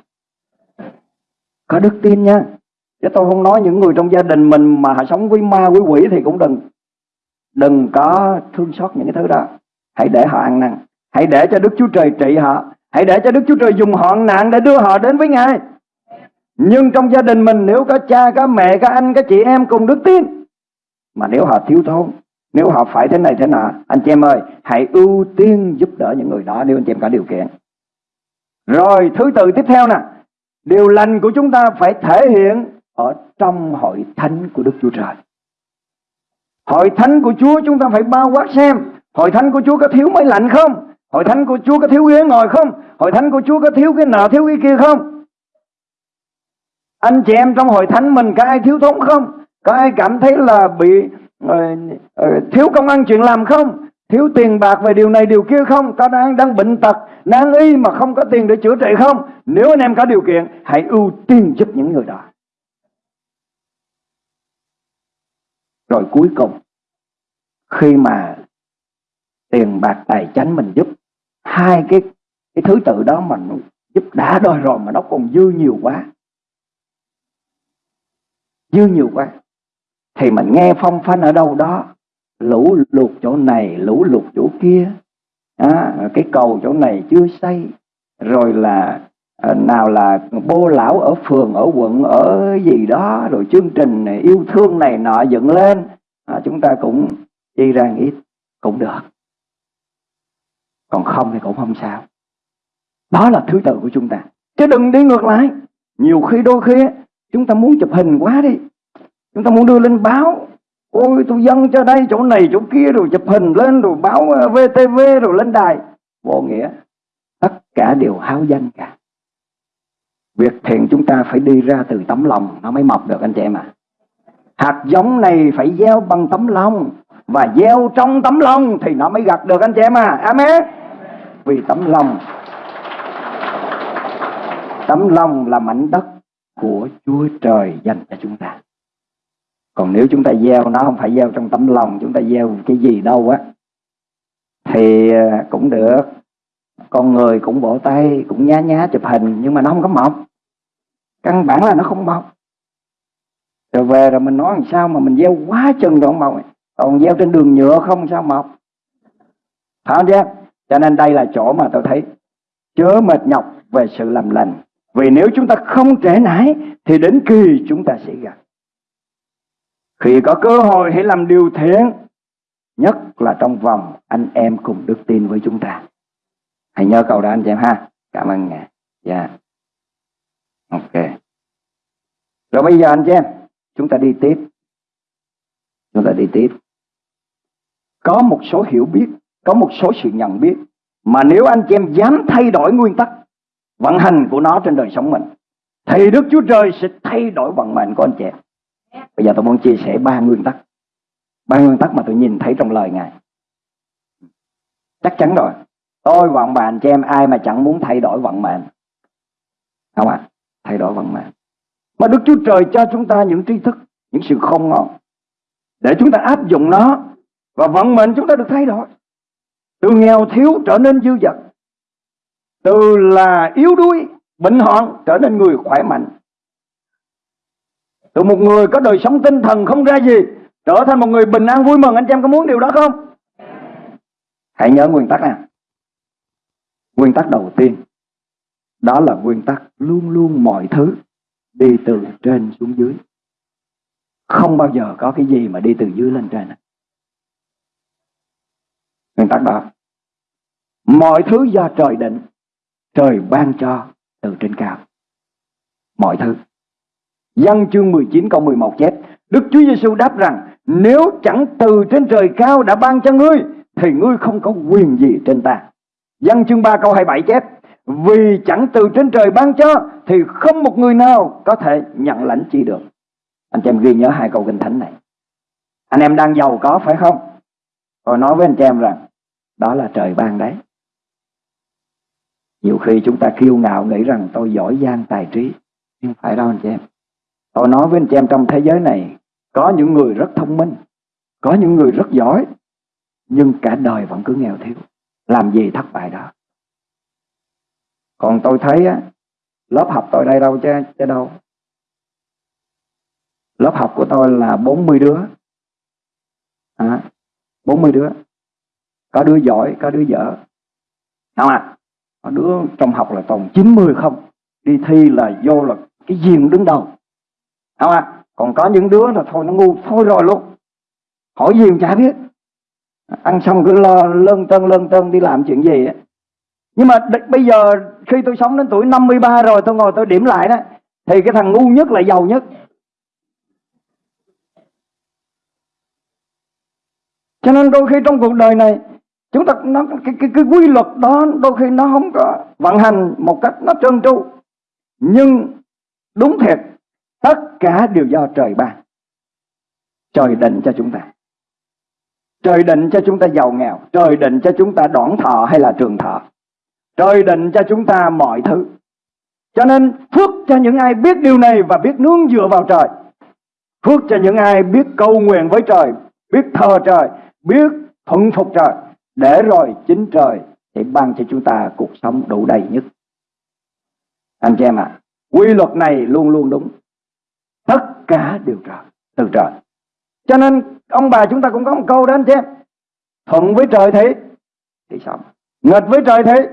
Có đức tin nha. Chứ tôi không nói những người trong gia đình mình mà sống với ma, với quỷ thì cũng đừng đừng có thương xót những cái thứ đó. Hãy để họ ăn năn. Hãy để cho Đức Chúa Trời trị họ. Hãy để cho Đức Chúa Trời dùng họ nạn để đưa họ đến với Ngài. Nhưng trong gia đình mình, nếu có cha, có mẹ, có anh, có chị em cùng đức tin, mà nếu họ thiếu thốn, nếu họ phải thế này thế nào anh chị em ơi, hãy ưu tiên giúp đỡ những người đó nếu anh chị em có điều kiện. Rồi, thứ tự tiếp theo nè. Điều lành của chúng ta phải thể hiện ở trong hội thánh của Đức Chúa Trời. Hội thánh của Chúa chúng ta phải bao quát xem Hội thánh của Chúa có thiếu máy lạnh không? Hội thánh của Chúa có thiếu ghế ngồi không? Hội thánh của Chúa có thiếu cái nợ thiếu cái kia không? Anh chị em trong hội thánh mình có ai thiếu thốn không? Có ai cảm thấy là bị uh, uh, thiếu công ăn chuyện làm không? Thiếu tiền bạc về điều này điều kia không? Có đang đang bệnh tật, đang y mà không có tiền để chữa trị không? Nếu anh em có điều kiện, hãy ưu tiên giúp những người đó. Rồi cuối cùng, khi mà tiền bạc tài chánh mình giúp, hai cái cái thứ tự đó mình giúp đã đôi rồi mà nó còn dư nhiều quá. Dư nhiều quá. Thì mình nghe phong phanh ở đâu đó, lũ lụt chỗ này, lũ lụt chỗ kia, à, cái cầu chỗ này chưa xây, rồi là À, nào là bô lão ở phường ở quận ở gì đó rồi chương trình này, yêu thương này nọ dựng lên. À, chúng ta cũng chi ra ít cũng được. Còn không thì cũng không sao. Đó là thứ tự của chúng ta. Chứ đừng đi ngược lại. Nhiều khi đôi khi chúng ta muốn chụp hình quá đi. Chúng ta muốn đưa lên báo. Ôi tôi dâng cho đây chỗ này chỗ kia rồi chụp hình lên rồi báo à, VTV rồi lên đài. Vô nghĩa tất cả đều háo danh cả việc thiện chúng ta phải đi ra từ tấm lòng, nó mới mọc được anh chị em à hạt giống này phải gieo bằng tấm lòng, và gieo trong tấm lòng thì nó mới gặt được anh chị em à amen. Vì tấm lòng tấm lòng là mảnh đất của Chúa Trời dành cho chúng ta. Còn nếu chúng ta gieo, nó không phải gieo trong tấm lòng, chúng ta gieo cái gì đâu á, thì ờ, cũng được con người cũng bộ tay, cũng nhá nhá chụp hình, nhưng mà nó không có mọc. Căn bản là nó không mọc. Rồi về rồi mình nói làm sao mà mình gieo quá chừng đoạn mọc. Còn gieo trên đường nhựa không sao mọc. Phải không chứ cho nên đây là chỗ mà tôi thấy chớ mệt nhọc về sự làm lành. Vì nếu chúng ta không trễ nải, thì đến kỳ chúng ta sẽ gặp. Khi có cơ hội hãy làm điều thiện, nhất là trong vòng anh em cùng đức tin với chúng ta hãy nhớ câu đó anh chị em ha. Cảm ơn ngài. Dạ. Yeah. ok. Rồi bây giờ anh chị em, chúng ta đi tiếp. Chúng ta đi tiếp. Có một số hiểu biết, có một số sự nhận biết mà nếu anh chị em dám thay đổi nguyên tắc vận hành của nó trên đời sống mình, thì Đức Chúa Trời sẽ thay đổi vận mệnh của anh chị em. Bây giờ tôi muốn chia sẻ ba nguyên tắc. Ba nguyên tắc mà tôi nhìn thấy trong lời ngài. Chắc chắn rồi tôi, vận mệnh cho anh em, ai mà chẳng muốn thay đổi vận mệnh. Không ạ à? thay đổi vận mệnh. Mà Đức Chúa Trời cho chúng ta những tri thức, những sự không ngon để chúng ta áp dụng nó, và vận mệnh chúng ta được thay đổi. Từ nghèo thiếu trở nên dư dật, từ là yếu đuối, bệnh hoạn trở nên người khỏe mạnh. Từ một người có đời sống tinh thần không ra gì, trở thành một người bình an vui mừng. Anh chị em có muốn điều đó không? Hãy nhớ nguyên tắc nào nguyên tắc đầu tiên, đó là nguyên tắc luôn luôn mọi thứ đi từ trên xuống dưới. Không bao giờ có cái gì mà đi từ dưới lên trên. Nguyên tắc đó. Mọi thứ do trời định, trời ban cho từ trên cao. Mọi thứ. Văn chương 19 câu 11 chép, Đức Chúa Giêsu đáp rằng, Nếu chẳng từ trên trời cao đã ban cho ngươi, Thì ngươi không có quyền gì trên ta. Văn chương 3 câu 27 chép, Vì chẳng từ trên trời ban cho, Thì không một người nào có thể nhận lãnh chi được. Anh chị em ghi nhớ hai câu kinh thánh này. Anh em đang giàu có phải không? Tôi nói với anh chị em rằng, Đó là trời ban đấy. Nhiều khi chúng ta kiêu ngạo nghĩ rằng tôi giỏi giang tài trí, Nhưng phải đâu anh chị em? Tôi nói với anh chị em trong thế giới này, Có những người rất thông minh, Có những người rất giỏi, Nhưng cả đời vẫn cứ nghèo thiếu. Làm gì thất bại đó? Còn tôi thấy á Lớp học tôi đây đâu chứ, chứ đâu. Lớp học của tôi là 40 đứa. À, 40 đứa. Có đứa giỏi, có đứa dở. Không à đứa trong học là toàn 90 không. Đi thi là vô là cái gì cũng đứng đầu. Không à? còn có những đứa là thôi nó ngu thôi rồi luôn. Hỏi gì cũng chả biết ăn xong cứ lo lân tân lân tân đi làm chuyện gì ấy. nhưng mà bây giờ khi tôi sống đến tuổi 53 rồi tôi ngồi tôi điểm lại đó thì cái thằng ngu nhất là giàu nhất cho nên đôi khi trong cuộc đời này chúng ta nó cái, cái, cái quy luật đó đôi khi nó không có vận hành một cách nó trơn tru nhưng đúng thiệt Tất cả đều do trời ban. Trời định cho chúng ta. Trời định cho chúng ta giàu nghèo. Trời định cho chúng ta đoạn thọ hay là trường thọ. Trời định cho chúng ta mọi thứ. Cho nên phước cho những ai biết điều này và biết nương dựa vào trời. Phước cho những ai biết cầu nguyện với trời, biết thờ trời, biết thuận phục trời. Để rồi chính trời sẽ ban cho chúng ta cuộc sống đủ đầy nhất. Anh chị em ạ, à, quy luật này luôn luôn đúng tất cả đều trời từ trời cho nên ông bà chúng ta cũng có một câu đó anh xem thuận với trời thấy, thì sống. Nghịch với trời thấy,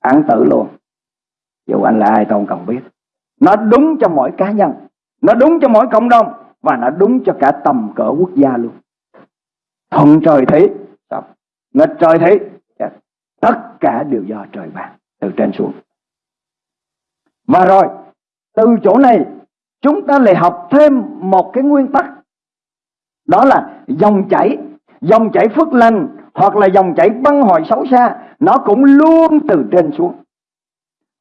án tử luôn. Dù anh là ai tôi không cần biết. Nó đúng cho mỗi cá nhân, nó đúng cho mỗi cộng đồng, và nó đúng cho cả tầm cỡ quốc gia luôn. Thuận trời thấy, sống. Nghịch trời thấy tất cả đều do trời ban, từ trên xuống. Và rồi, từ chỗ này, chúng ta lại học thêm một cái nguyên tắc đó là dòng chảy dòng chảy phước lành hoặc là dòng chảy băng hồi xấu xa, nó cũng luôn từ trên xuống.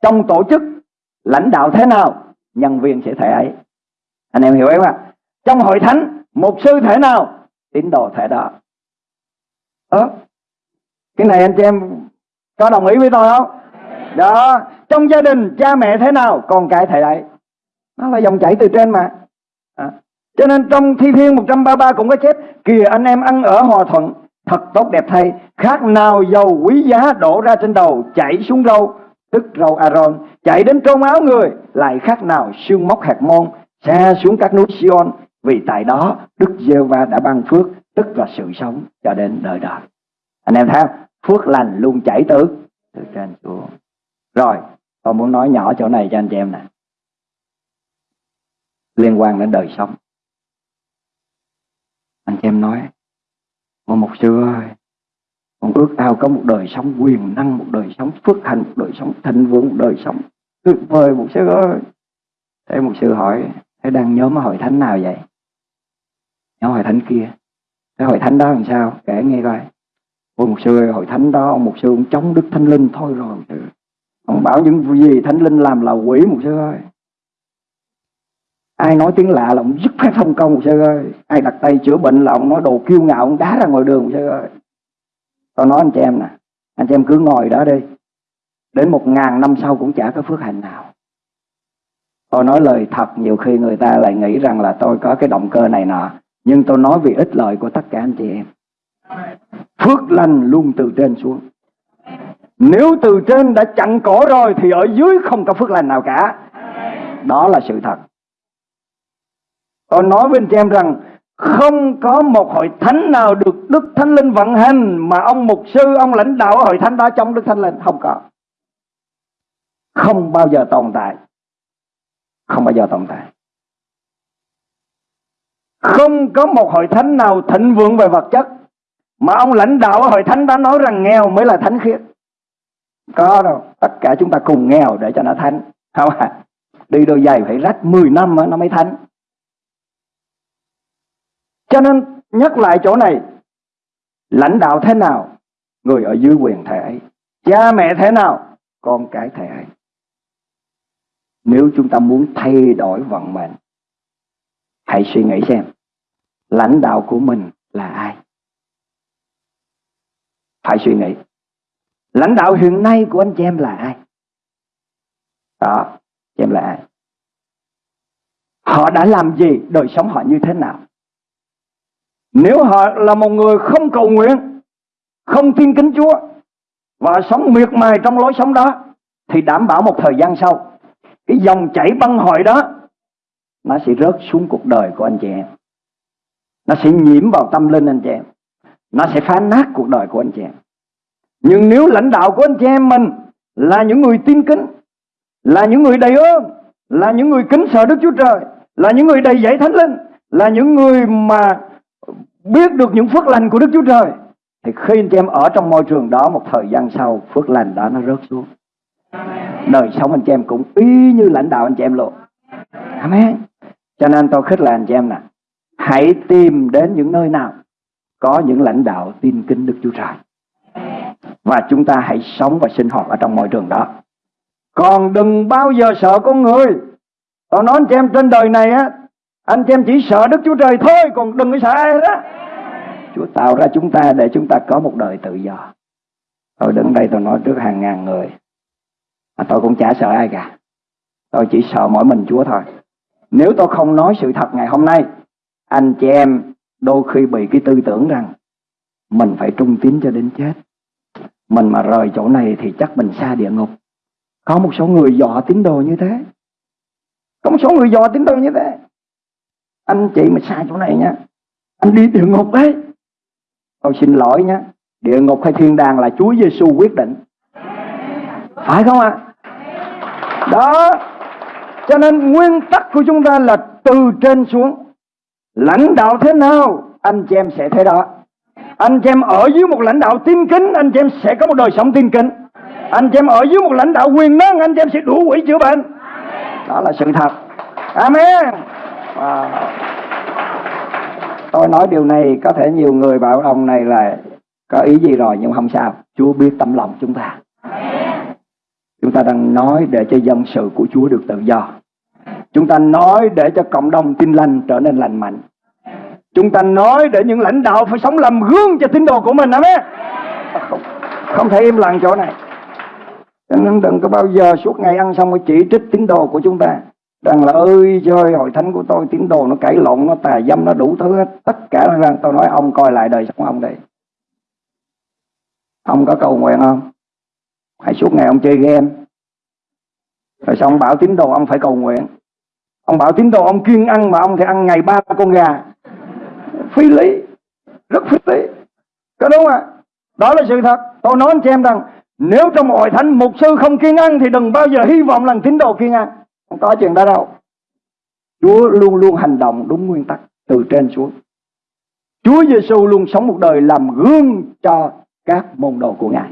Trong tổ chức, lãnh đạo thế nào, nhân viên sẽ thể ấy. Anh em hiểu em ạ? Trong hội thánh một sư thể nào, tín đồ thể đó. Đó cái này anh chị em có đồng ý với tôi không? Đó, trong gia đình, cha mẹ thế nào, con cái thể đấy. Nó là dòng chảy từ trên mà. À cho nên trong thi thiên 133 cũng có chép, kìa anh em ăn ở hòa thuận, thật tốt đẹp thay. Khác nào dầu quý giá đổ ra trên đầu, chảy xuống râu, tức râu Aaron chạy đến trôn áo người, lại khác nào xương móc hạt môn. Xa xuống các núi Sion, vì tại đó Đức giê va đã ban phước, tức là sự sống cho đến đời đời. Anh em thấy không? Phước lành luôn chảy từ từ trên xuống. Rồi, tôi muốn nói nhỏ chỗ này cho anh chị em nè. Liên quan đến đời sống anh chị em nói một mục sư ơi, con ước ao có một đời sống quyền năng, một đời sống phước hạnh, một đời sống thịnh vượng, một đời sống tuyệt vời. Một sư ơi. Thế một sư hỏi, thế đang nhóm hội thánh nào vậy? Nhóm hội thánh kia. Thế hội thánh đó làm sao? Kể nghe coi. Ôi, một sư ơi, hội thánh đó ông một sư ông chống đức thánh linh thôi rồi. Ông bảo những gì thánh linh làm là quỷ, một sư ơi ai nói tiếng lạ là ông dứt phép thông công sư ơi. Ai đặt tay chữa bệnh là ông nói đồ kiêu ngạo, ông đá ra ngoài đường sư ơi. Tôi nói anh chị em nè, anh chị em cứ ngồi đó đi. Đến một ngàn năm sau cũng chả có phước hạnh nào. Tôi nói lời thật, nhiều khi người ta lại nghĩ rằng là tôi có cái động cơ này nọ. Nhưng tôi nói vì ích lợi của tất cả anh chị em. Phước lành luôn từ trên xuống. Nếu từ trên đã chặn cổ rồi Thì ở dưới không có phước lành nào cả. Đó là sự thật. Tôi nói với anh chị em rằng Không có một hội thánh nào được Đức Thánh Linh vận hành Mà ông mục sư, ông lãnh đạo hội thánh đó trong Đức Thánh Linh. Không có. Không bao giờ tồn tại. Không bao giờ tồn tại. Không có một hội thánh nào thịnh vượng về vật chất Mà ông lãnh đạo hội thánh đã nói rằng nghèo mới là thánh khiết. Có đâu. Tất cả chúng ta cùng nghèo để cho nó thánh. Không à. Đi đôi giày phải rách 10 năm nó mới thánh cho nên nhắc lại chỗ này, Lãnh đạo thế nào, Người ở dưới quyền thể ấy, Cha mẹ thế nào, Con cái thể ấy. Nếu chúng ta muốn thay đổi vận mệnh, Hãy suy nghĩ xem, Lãnh đạo của mình là ai? Phải suy nghĩ, Lãnh đạo hiện nay của anh chị em là ai? Đó, Chị em là ai? Họ đã làm gì, Đời sống họ như thế nào? Nếu họ là một người không cầu nguyện, không tin kính Chúa và sống miệt mài trong lối sống đó thì đảm bảo một thời gian sau cái dòng chảy băng hội đó nó sẽ rớt xuống cuộc đời của anh chị em. Nó sẽ nhiễm vào tâm linh anh chị em. Nó sẽ phá nát cuộc đời của anh chị em. Nhưng nếu lãnh đạo của anh chị em mình là những người tin kính, là những người đầy ơn, là những người kính sợ Đức Chúa Trời, là những người đầy dạy Thánh Linh, là những người mà biết được những phước lành của Đức Chúa Trời, thì khi anh chị em ở trong môi trường đó một thời gian sau, phước lành đó nó rớt xuống. Đời sống anh chị em cũng y như lãnh đạo anh chị em luôn Amen. Cho nên tôi khích là anh chị em nè, hãy tìm đến những nơi nào có những lãnh đạo tin kính Đức Chúa Trời. Và chúng ta hãy sống và sinh hoạt ở trong môi trường đó. Còn đừng bao giờ sợ con người. Tôi nói anh chị em trên đời này á anh chị em chỉ sợ Đức Chúa Trời thôi, Còn đừng có sợ ai đó Chúa tạo ra chúng ta để chúng ta có một đời tự do. Tôi đứng đây tôi nói trước hàng ngàn người, mà Tôi cũng chả sợ ai cả. Tôi chỉ sợ mỗi mình Chúa thôi. Nếu tôi không nói sự thật ngày hôm nay, Anh chị em đôi khi bị cái tư tưởng rằng Mình phải trung tín cho đến chết. Mình mà rời chỗ này thì chắc mình xa địa ngục. Có một số người dọa tín đồ như thế. Có một số người dọa tín đồ như thế anh chị mà sai chỗ này nha. Anh đi địa ngục đấy tôi xin lỗi nhé địa ngục hay thiên đàng là Chúa Giêsu quyết định. Phải không ạ? À? đó. Cho nên nguyên tắc của chúng ta là từ trên xuống. Lãnh đạo thế nào, anh chị em sẽ thế đó. Anh chị em ở dưới một lãnh đạo tin kính, anh chị em sẽ có một đời sống tin kính. Anh chị em ở dưới một lãnh đạo quyền năng, anh chị em sẽ đủ quỷ chữa bệnh. Đó là sự thật. Amen. Wow. Tôi nói điều này có thể nhiều người bảo ông này là có ý gì rồi nhưng không sao. Chúa biết tâm lòng chúng ta. Chúng ta đang nói để cho dân sự của Chúa được tự do. Chúng ta nói để cho cộng đồng tin lành trở nên lành mạnh. Chúng ta nói để những lãnh đạo phải sống làm gương cho tín đồ của mình. Amen. À, không, không thể im lặng chỗ này. Cho nên đừng có bao giờ suốt ngày ăn xong mới chỉ trích tín đồ của chúng ta rằng là ơi trời hội thánh của tôi, tín đồ nó cãi lộn, nó tà dâm, nó đủ thứ hết. Tất cả là rằng tôi nói, ông coi lại đời sống ông đây ông có cầu nguyện không? Hãy suốt ngày ông chơi game. Rồi xong ông bảo tín đồ ông phải cầu nguyện. Ông bảo tín đồ ông kiêng ăn mà ông thì ăn ngày ba con gà. Phi lý, rất phi lý. Có đúng không ạ? Đó là sự thật. Tôi nói cho em rằng, nếu trong hội thánh mục sư không kiêng ăn thì đừng bao giờ hy vọng rằng tín đồ kiêng ăn không có chuyện đó đâu. Chúa luôn luôn hành động đúng nguyên tắc từ trên xuống. Chúa Giêsu luôn sống một đời làm gương cho các môn đồ của Ngài.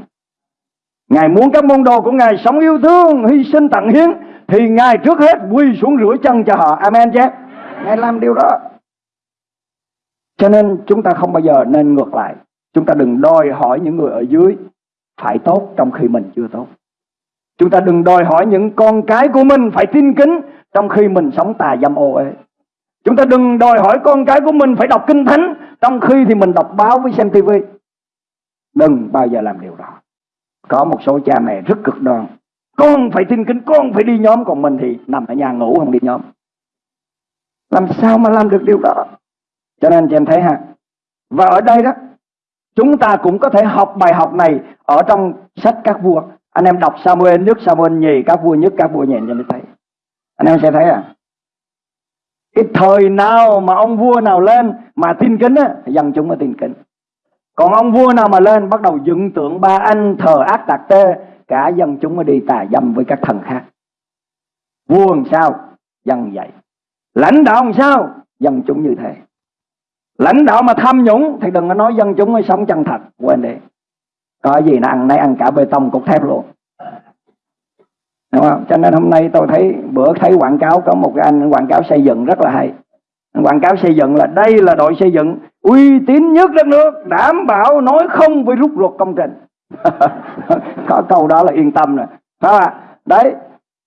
Ngài muốn các môn đồ của Ngài sống yêu thương, hy sinh tặng hiến Thì Ngài trước hết quy xuống rửa chân cho họ. Amen chứ? Ngài làm điều đó. Cho nên chúng ta không bao giờ nên ngược lại. Chúng ta đừng đòi hỏi những người ở dưới Phải tốt trong khi mình chưa tốt Chúng ta đừng đòi hỏi những con cái của mình phải tin kính trong khi mình sống tà dâm ô ấy. Chúng ta đừng đòi hỏi con cái của mình phải đọc kinh thánh trong khi thì mình đọc báo với xem tivi. Đừng bao giờ làm điều đó. Có một số cha mẹ rất cực đoan. Con phải tin kính, con phải đi nhóm, còn mình thì nằm ở nhà ngủ không đi nhóm. Làm sao mà làm được điều đó? Cho nên chị em thấy ha. Và ở đây đó, Chúng ta cũng có thể học bài học này ở trong sách các vua. Anh em đọc Samuel nhất, Samuel nhì, các vua nhất, các vua nhì cho mới thấy. Anh em sẽ thấy à. Cái thời nào mà ông vua nào lên mà tin kính á, dân chúng mới tin kính. Còn ông vua nào mà lên bắt đầu dựng tượng ba anh thờ ác tạc tê, cả dân chúng mới đi tà dâm với các thần khác. Vua làm sao? Dân vậy. Lãnh đạo làm sao? Dân chúng như thế. Lãnh đạo mà tham nhũng thì đừng có nói dân chúng mới sống chân thật. Quên đi. Có gì nó ăn nấy ăn cả bê tông cục thép luôn. Đúng không? Cho nên hôm nay tôi thấy bữa thấy quảng cáo có một cái anh quảng cáo xây dựng rất là hay. Quảng cáo xây dựng là đây là đội xây dựng uy tín nhất đất nước, đảm bảo nói không với rút ruột công trình. có câu đó là yên tâm rồi. Phải không? Đấy.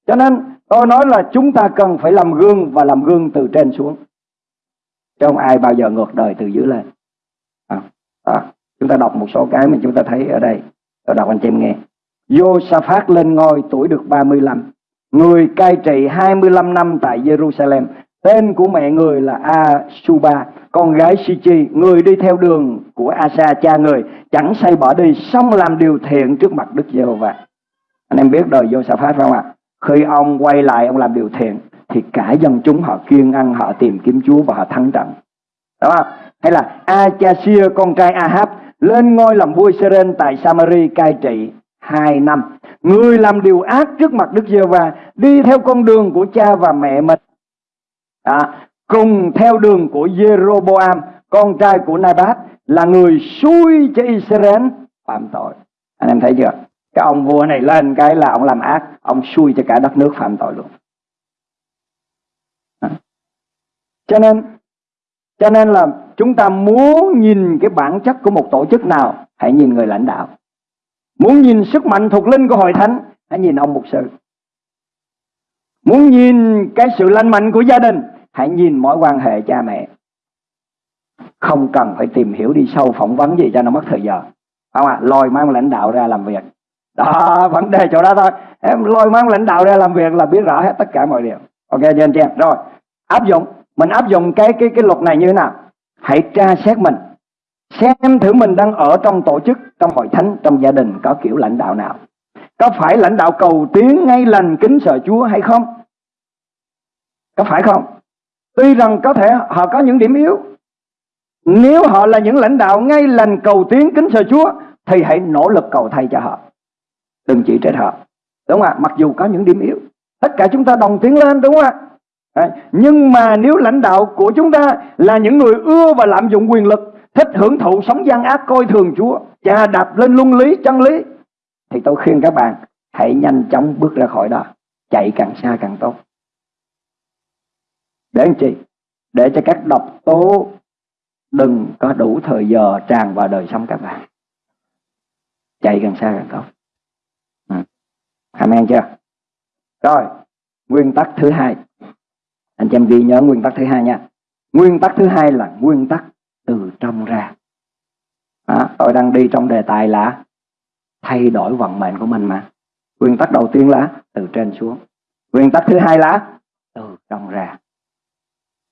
Cho nên tôi nói là chúng ta cần phải làm gương và làm gương từ trên xuống. Chứ không ai bao giờ ngược đời từ dưới lên. À, à, chúng ta đọc một số cái mà chúng ta thấy ở đây. Tôi đọc anh chị em nghe. Josaphat lên ngôi tuổi được 35. Người cai trị 25 năm tại Jerusalem. Tên của mẹ người là Asuba, con gái Sichi, người đi theo đường của Asa cha người, chẳng say bỏ đi, xong làm điều thiện trước mặt Đức Giê-hô-va. Anh em biết đời Josaphat phải không ạ? Khi ông quay lại ông làm điều thiện thì cả dân chúng họ kiên ăn, họ tìm kiếm Chúa và họ thắng trận. Đúng không? Hay là Achasia con trai Ahab lên ngôi làm vua Seren tại Samari cai trị hai năm. Người làm điều ác trước mặt Đức giê va đi theo con đường của cha và mẹ mình. À, cùng theo đường của Jeroboam, con trai của Nabat, là người xui cho Israel phạm tội. Anh em thấy chưa? Cái ông vua này lên cái là ông làm ác, ông xui cho cả đất nước phạm tội luôn. À. Cho nên cho nên là chúng ta muốn nhìn cái bản chất của một tổ chức nào, hãy nhìn người lãnh đạo. Muốn nhìn sức mạnh thuộc linh của hội thánh, hãy nhìn ông mục sư. Muốn nhìn cái sự lành mạnh của gia đình, hãy nhìn mối quan hệ cha mẹ. Không cần phải tìm hiểu đi sâu phỏng vấn gì cho nó mất thời giờ. Không à, lôi mang lãnh đạo ra làm việc. Đó, vấn đề chỗ đó thôi. Em lôi mang lãnh đạo ra làm việc là biết rõ hết tất cả mọi điều. Ok cho anh chị em. Rồi, áp dụng. Mình áp dụng cái cái cái luật này như thế nào? Hãy tra xét mình Xem thử mình đang ở trong tổ chức, trong hội thánh, trong gia đình có kiểu lãnh đạo nào. Có phải lãnh đạo cầu tiến ngay lành kính sợ Chúa hay không? Có phải không? Tuy rằng có thể họ có những điểm yếu. Nếu họ là những lãnh đạo ngay lành cầu tiến kính sợ Chúa thì hãy nỗ lực cầu thay cho họ. Đừng chỉ trách họ. Đúng không ạ? Mặc dù có những điểm yếu. Tất cả chúng ta đồng tiến lên đúng không ạ? Nhưng mà nếu lãnh đạo của chúng ta là những người ưa và lạm dụng quyền lực thích hưởng thụ sống gian ác coi thường Chúa, chà đạp lên luân lý, chân lý, thì tôi khuyên các bạn hãy nhanh chóng bước ra khỏi đó, chạy càng xa càng tốt. Để anh chị, để cho các độc tố đừng có đủ thời giờ tràn vào đời sống các bạn. Chạy càng xa càng tốt. Ừ. Amen chưa? Rồi, nguyên tắc thứ hai. Anh chị em ghi nhớ nguyên tắc thứ hai nha. Nguyên tắc thứ hai là nguyên tắc từ trong ra. À, tôi đang đi trong đề tài là thay đổi vận mệnh của mình mà. Nguyên tắc đầu tiên là từ trên xuống. Nguyên tắc thứ hai là từ trong ra.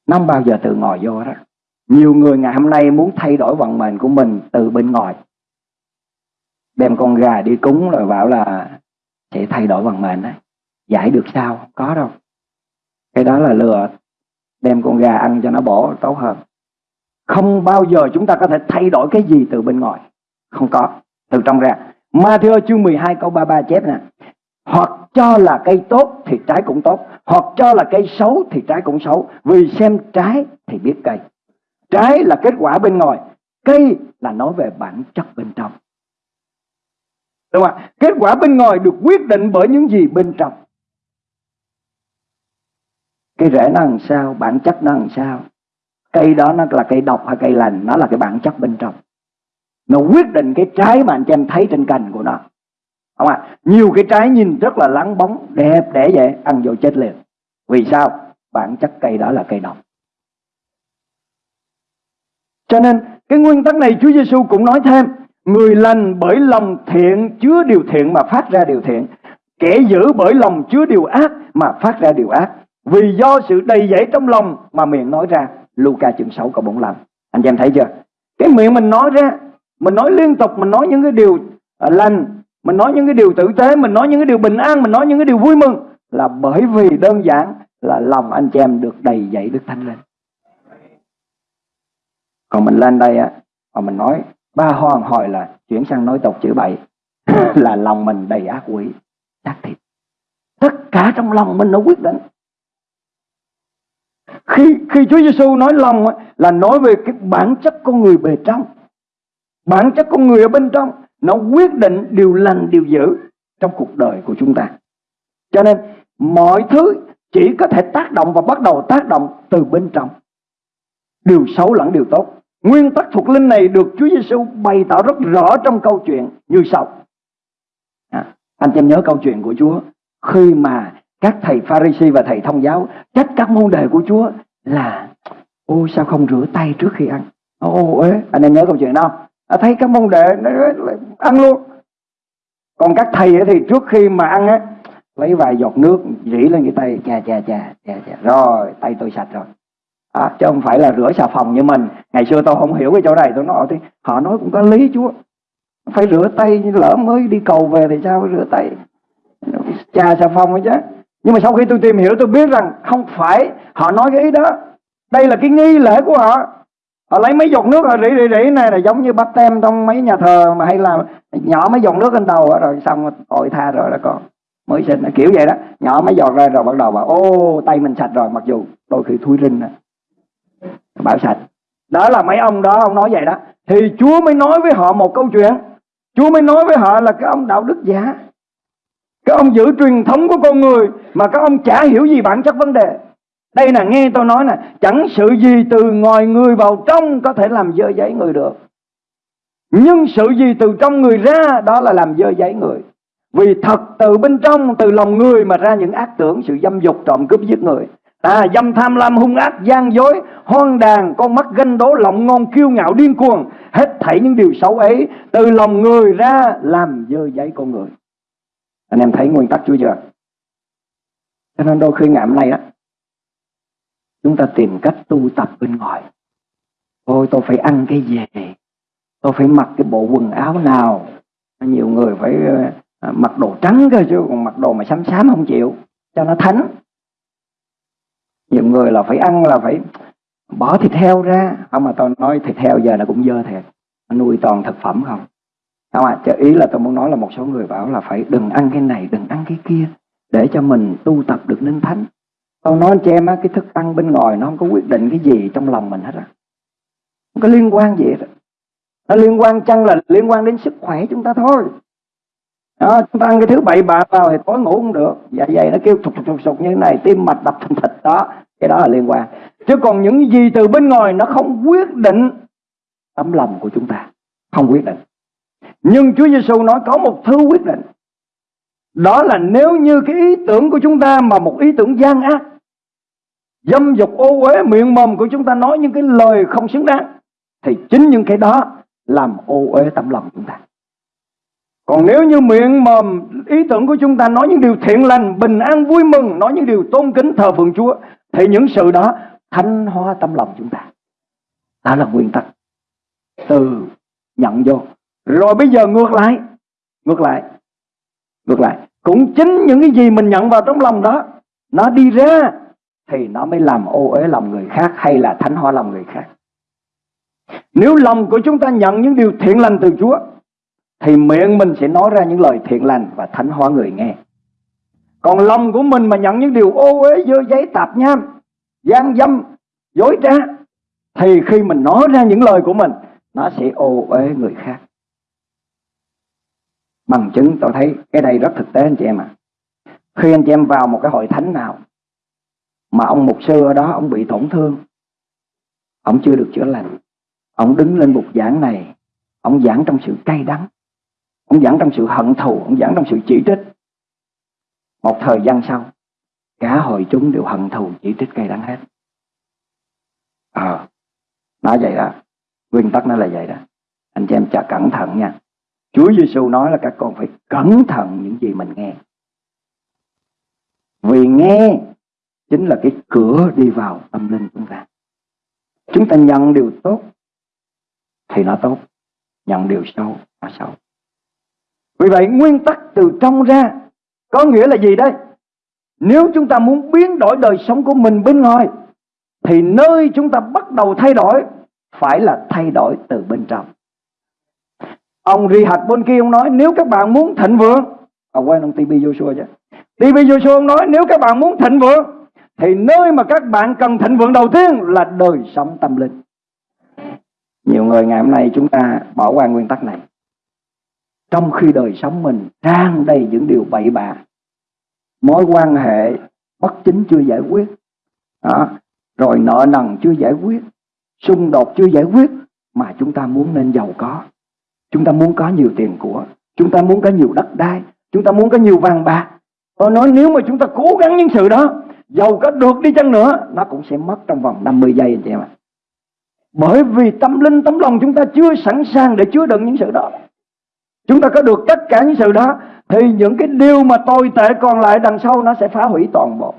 Nó bao giờ từ ngoài vô đó nhiều người ngày hôm nay muốn thay đổi vận mệnh của mình từ bên ngoài. Đem con gà đi cúng rồi bảo là sẽ thay đổi vận mệnh đấy giải được sao? Có đâu cái đó là lừa đem con gà ăn cho nó bổ, tốt hơn không bao giờ chúng ta có thể thay đổi cái gì từ bên ngoài. Không có. Từ trong ra. Matthew chương 12 câu 33 chép nè. Hoặc cho là cây tốt thì trái cũng tốt. Hoặc cho là cây xấu thì trái cũng xấu. Vì xem trái thì biết cây. Trái là kết quả bên ngoài. Cây là nói về bản chất bên trong. Đúng không ạ? Kết quả bên ngoài được quyết định bởi những gì bên trong cái rễ nó làm sao, bản chất nó làm sao? Cây đó nó là cây độc hay cây lành nó là cái bản chất bên trong. Nó quyết định cái trái mà anh chị em thấy trên cành của nó. Không ạ? À? nhiều cái trái nhìn rất là lắng bóng đẹp để vậy ăn vô chết liền. Vì sao? Bản chất cây đó là cây độc. Cho nên cái nguyên tắc này Chúa Giêsu cũng nói thêm người lành bởi lòng thiện chứa điều thiện mà phát ra điều thiện. Kẻ giữ bởi lòng chứa điều ác mà phát ra điều ác vì do sự đầy dẫy trong lòng mà miệng nói ra, Luca chương 6 câu 45 Anh em thấy chưa? Cái miệng mình nói ra, mình nói liên tục, mình nói những cái điều à, lành, mình nói những cái điều tử tế, mình nói những cái điều bình an, mình nói những cái điều vui mừng là bởi vì đơn giản là lòng anh chị em được đầy dậy đức thánh lên. Còn mình lên đây á, mà mình nói, ba hoàng hồi là chuyển sang nói tục chữ bậy là lòng mình đầy ác quỷ xác thịt tất cả trong lòng mình nó quyết định khi khi Chúa Giêsu nói lòng là nói về cái bản chất con người bề trong. Bản chất con người ở bên trong nó quyết định điều lành điều dữ trong cuộc đời của chúng ta. Cho nên mọi thứ chỉ có thể tác động và bắt đầu tác động từ bên trong. Điều xấu lẫn điều tốt. Nguyên tắc thuộc linh này được Chúa Giêsu bày tỏ rất rõ trong câu chuyện như sau. À, anh em nhớ câu chuyện của Chúa. Khi mà các thầy Pharisee và thầy thông giáo trách các môn đề của Chúa là ô sao không rửa tay trước khi ăn? Ô ế anh em nhớ câu chuyện đó à, thấy các môn đệ nó ăn luôn. Còn các thầy thì trước khi mà ăn á lấy vài giọt nước rỉ lên cái tay chà chà chà chà chà. Rồi tay tôi sạch rồi. À, chứ không phải là rửa xà phòng như mình. Ngày xưa tôi không hiểu cái chỗ này tôi nói thì họ nói cũng có lý chúa. Phải rửa tay lỡ mới đi cầu về thì sao phải rửa tay? Chà xà phòng chứ nhưng mà sau khi tôi tìm hiểu, tôi biết rằng không phải họ nói cái ý đó. Đây là cái nghi lễ của họ. Họ lấy mấy giọt nước, họ rỉ rỉ rỉ này là giống như bắp tem trong mấy nhà thờ mà hay là nhỏ mấy giọt nước lên đầu rồi xong tội tha rồi đó con. Mới sinh, kiểu vậy đó. Nhỏ mấy giọt ra rồi bắt đầu bảo, ô, tay mình sạch rồi. Mặc dù đôi khi thui rinh nè bảo sạch. Đó là mấy ông đó, ông nói vậy đó. Thì Chúa mới nói với họ một câu chuyện. Chúa mới nói với họ là cái ông đạo đức giả các ông giữ truyền thống của con người mà các ông chả hiểu gì bản chất vấn đề đây là nghe tôi nói nè chẳng sự gì từ ngoài người vào trong có thể làm dơ giấy người được nhưng sự gì từ trong người ra đó là làm dơ giấy người vì thật từ bên trong từ lòng người mà ra những ác tưởng sự dâm dục trộm cướp giết người À, dâm tham lam hung ác, gian dối, hoang đàn, con mắt ganh đố, lộng ngon, kiêu ngạo, điên cuồng. Hết thảy những điều xấu ấy từ lòng người ra làm dơ giấy con người. Anh em thấy nguyên tắc Chúa chưa? Cho nên đôi khi ngày hôm nay đó, chúng ta tìm cách tu tập bên ngoài. Ôi tôi phải ăn cái gì? Tôi phải mặc cái bộ quần áo nào? Nhiều người phải ờ, à, mặc đồ trắng cơ chứ còn mặc đồ mà xám xám không chịu cho nó thánh nhiều người là phải ăn là phải bỏ thịt heo ra không mà tôi nói thịt heo giờ là cũng dơ thiệt nuôi toàn thực phẩm không không à, ý là tôi muốn nói là một số người bảo là phải đừng ăn cái này đừng ăn cái kia để cho mình tu tập được nên thánh. Tôi nói cho em á cái thức ăn bên ngoài nó không có quyết định cái gì trong lòng mình hết á. Không có liên quan gì hết nó liên quan chăng là liên quan đến sức khỏe chúng ta thôi. Đó, chúng ta ăn cái thứ bậy bạ vào thì tối ngủ không được. Dạ dày nó kêu thục thục thục thục như thế này tim mạch đập thình thịch đó. Cái đó là liên quan. Chứ còn những gì từ bên ngoài nó không quyết định tấm lòng của chúng ta. Không quyết định nhưng Chúa Giêsu nói có một thứ quyết định đó là nếu như cái ý tưởng của chúng ta mà một ý tưởng gian ác dâm dục ô uế miệng mồm của chúng ta nói những cái lời không xứng đáng thì chính những cái đó làm ô uế tâm lòng chúng ta còn nếu như miệng mồm ý tưởng của chúng ta nói những điều thiện lành, bình an vui mừng, nói những điều tôn kính thờ phượng Chúa, thì những sự đó thanh hóa tâm lòng chúng ta. Đó là nguyên tắc. Từ nhận vô. Rồi bây giờ ngược lại. Ngược lại. Ngược lại. Cũng chính những cái gì mình nhận vào trong lòng đó, nó đi ra, thì nó mới làm ô uế lòng người khác hay là thánh hóa lòng người khác. Nếu lòng của chúng ta nhận những điều thiện lành từ Chúa thì miệng mình sẽ nói ra những lời thiện lành và thánh hóa người nghe. Còn lòng của mình mà nhận những điều ô uế dơ giấy tạp nham, gian dâm, dối trá thì khi mình nói ra những lời của mình nó sẽ ô uế người khác. Bằng chứng tôi thấy cái đây rất thực tế anh chị em ạ. À. Khi anh chị em vào một cái hội thánh nào mà ông mục sư ở đó ông bị tổn thương, ông chưa được chữa lành, ông đứng lên bục giảng này, ông giảng trong sự cay đắng, Ông giảng trong sự hận thù, ông giảng trong sự chỉ trích. Một thời gian sau, cả hội chúng đều hận thù chỉ trích cay đắng hết. Ờ, à, nói vậy đó. Nguyên tắc nó là vậy đó. Anh chị em chả cẩn thận nha. Chúa Giêsu nói là các con phải cẩn thận những gì mình nghe. Vì nghe chính là cái cửa đi vào tâm linh chúng ta. Chúng ta nhận điều tốt thì nó tốt. nhận điều sâu nó sâu vì vậy, nguyên tắc từ trong ra có nghĩa là gì đây? nếu chúng ta muốn biến đổi đời sống của mình bên ngoài, thì nơi chúng ta bắt đầu thay đổi phải là thay đổi từ bên trong ông Rihad bên kia ông nói, nếu các bạn muốn thịnh vượng ông quên ông TB Joshua chứ. TB Joshua, ông nói, nếu các bạn muốn thịnh vượng, thì nơi mà các bạn cần thịnh vượng đầu tiên là đời sống tâm linh. Nhiều người ngày hôm nay chúng ta bỏ qua nguyên tắc này. Trong khi đời sống mình tràn đầy những điều bậy bạ, mối quan hệ bất chính chưa giải quyết, đó. rồi nợ nần chưa giải quyết, xung đột chưa giải quyết mà chúng ta muốn nên giàu có chúng ta muốn có nhiều tiền của, chúng ta muốn có nhiều đất đai, chúng ta muốn có nhiều vàng bạc. Tôi nói nếu mà chúng ta cố gắng những sự đó, giàu có được đi chăng nữa, nó cũng sẽ mất trong vòng 50 giây anh chị em ạ. Bởi vì tâm linh, tấm lòng chúng ta chưa sẵn sàng để chứa đựng những sự đó. Chúng ta có được tất cả những sự đó, thì những cái điều mà tồi tệ còn lại đằng sau nó sẽ phá hủy toàn bộ.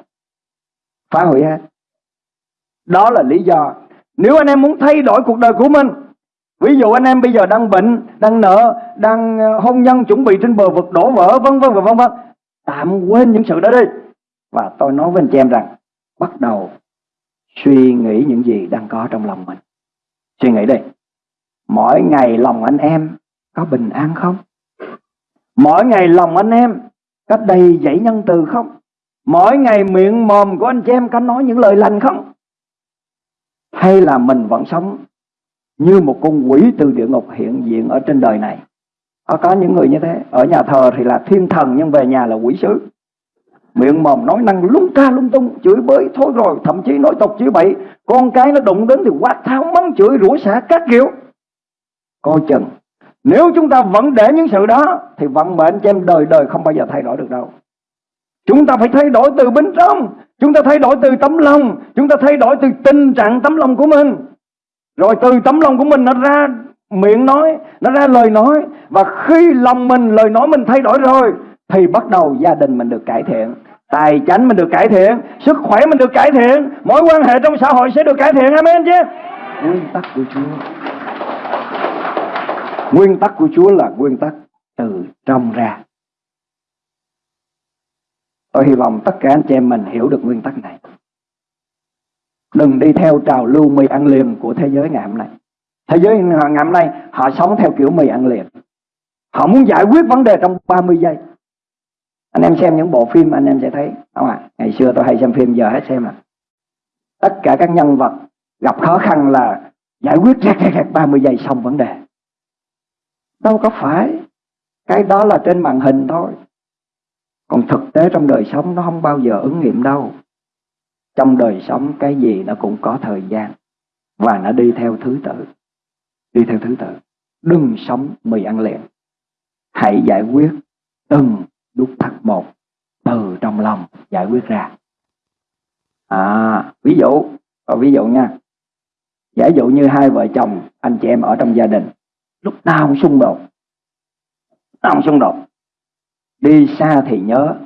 Phá hủy hết. Đó là lý do. Nếu anh em muốn thay đổi cuộc đời của mình ví dụ anh em bây giờ đang bệnh, đang nợ, đang ờ, hôn nhân chuẩn bị trên bờ vực đổ vỡ, vân vân và vân vân. Tạm quên những sự đó đi. Và tôi nói với anh chị em rằng, bắt đầu suy nghĩ những gì đang có trong lòng mình. Suy nghĩ đi. Mỗi ngày lòng anh em có bình an không? Mỗi ngày lòng anh em có đầy dẫy nhân từ không? Mỗi ngày miệng mồm của anh chị em có nói những lời lành không? Hay là mình vẫn sống như một con quỷ từ địa ngục hiện diện ở trên đời này. Có, có những người như thế. Ở nhà thờ thì là thiên thần nhưng về nhà là quỷ sứ. Miệng mồm nói năng lung ta lung tung chửi bới thôi rồi thậm chí nói tục chửi bậy. Con cái nó đụng đến thì quát tháo mắng chửi rủa xả các kiểu. Coi chừng nếu chúng ta vẫn để những sự đó thì vận mệnh cho em đời đời không bao giờ thay đổi được đâu. Chúng ta phải thay đổi từ bên trong. Chúng ta thay đổi từ tấm lòng. Chúng ta thay đổi từ tình trạng tấm lòng của mình rồi từ tấm lòng của mình nó ra miệng nói, nó ra lời nói. Và khi lòng mình, lời nói mình thay đổi rồi, thì bắt đầu gia đình mình được cải thiện. Tài chánh mình được cải thiện, sức khỏe mình được cải thiện, mối quan hệ trong xã hội sẽ được cải thiện. Amen chứ? Nguyên tắc của chúa. Nguyên tắc của chúa là nguyên tắc từ trong ra. Tôi hy vọng tất cả anh chị em mình hiểu được nguyên tắc này đừng đi theo trào lưu mì ăn liền của thế giới ngày hôm nay. Thế giới ngày hôm nay, họ sống theo kiểu mì ăn liền. Họ muốn giải quyết vấn đề trong 30 giây. Anh em xem những bộ phim, anh em sẽ thấy. Không ạ à? ngày xưa tôi hay xem phim, giờ hết xem à tất cả các nhân vật gặp khó khăn là giải quyết rẹt rẹt rẹt 30 giây xong vấn đề. Đâu có phải. Cái đó là trên màn hình thôi. Còn thực tế trong đời sống nó không bao giờ ứng nghiệm đâu trong đời sống, cái gì nó cũng có thời gian, và nó đi theo thứ tự, đi theo thứ tự. Đừng sống mì ăn liền hãy giải quyết từng nút thắt một từ trong lòng giải quyết ra. À ví dụ ví dụ nha. Giả dụ như hai vợ chồng, anh chị em ở trong gia đình, lúc nào cũng xung đột nào cũng xung đột. Đi xa thì nhớ,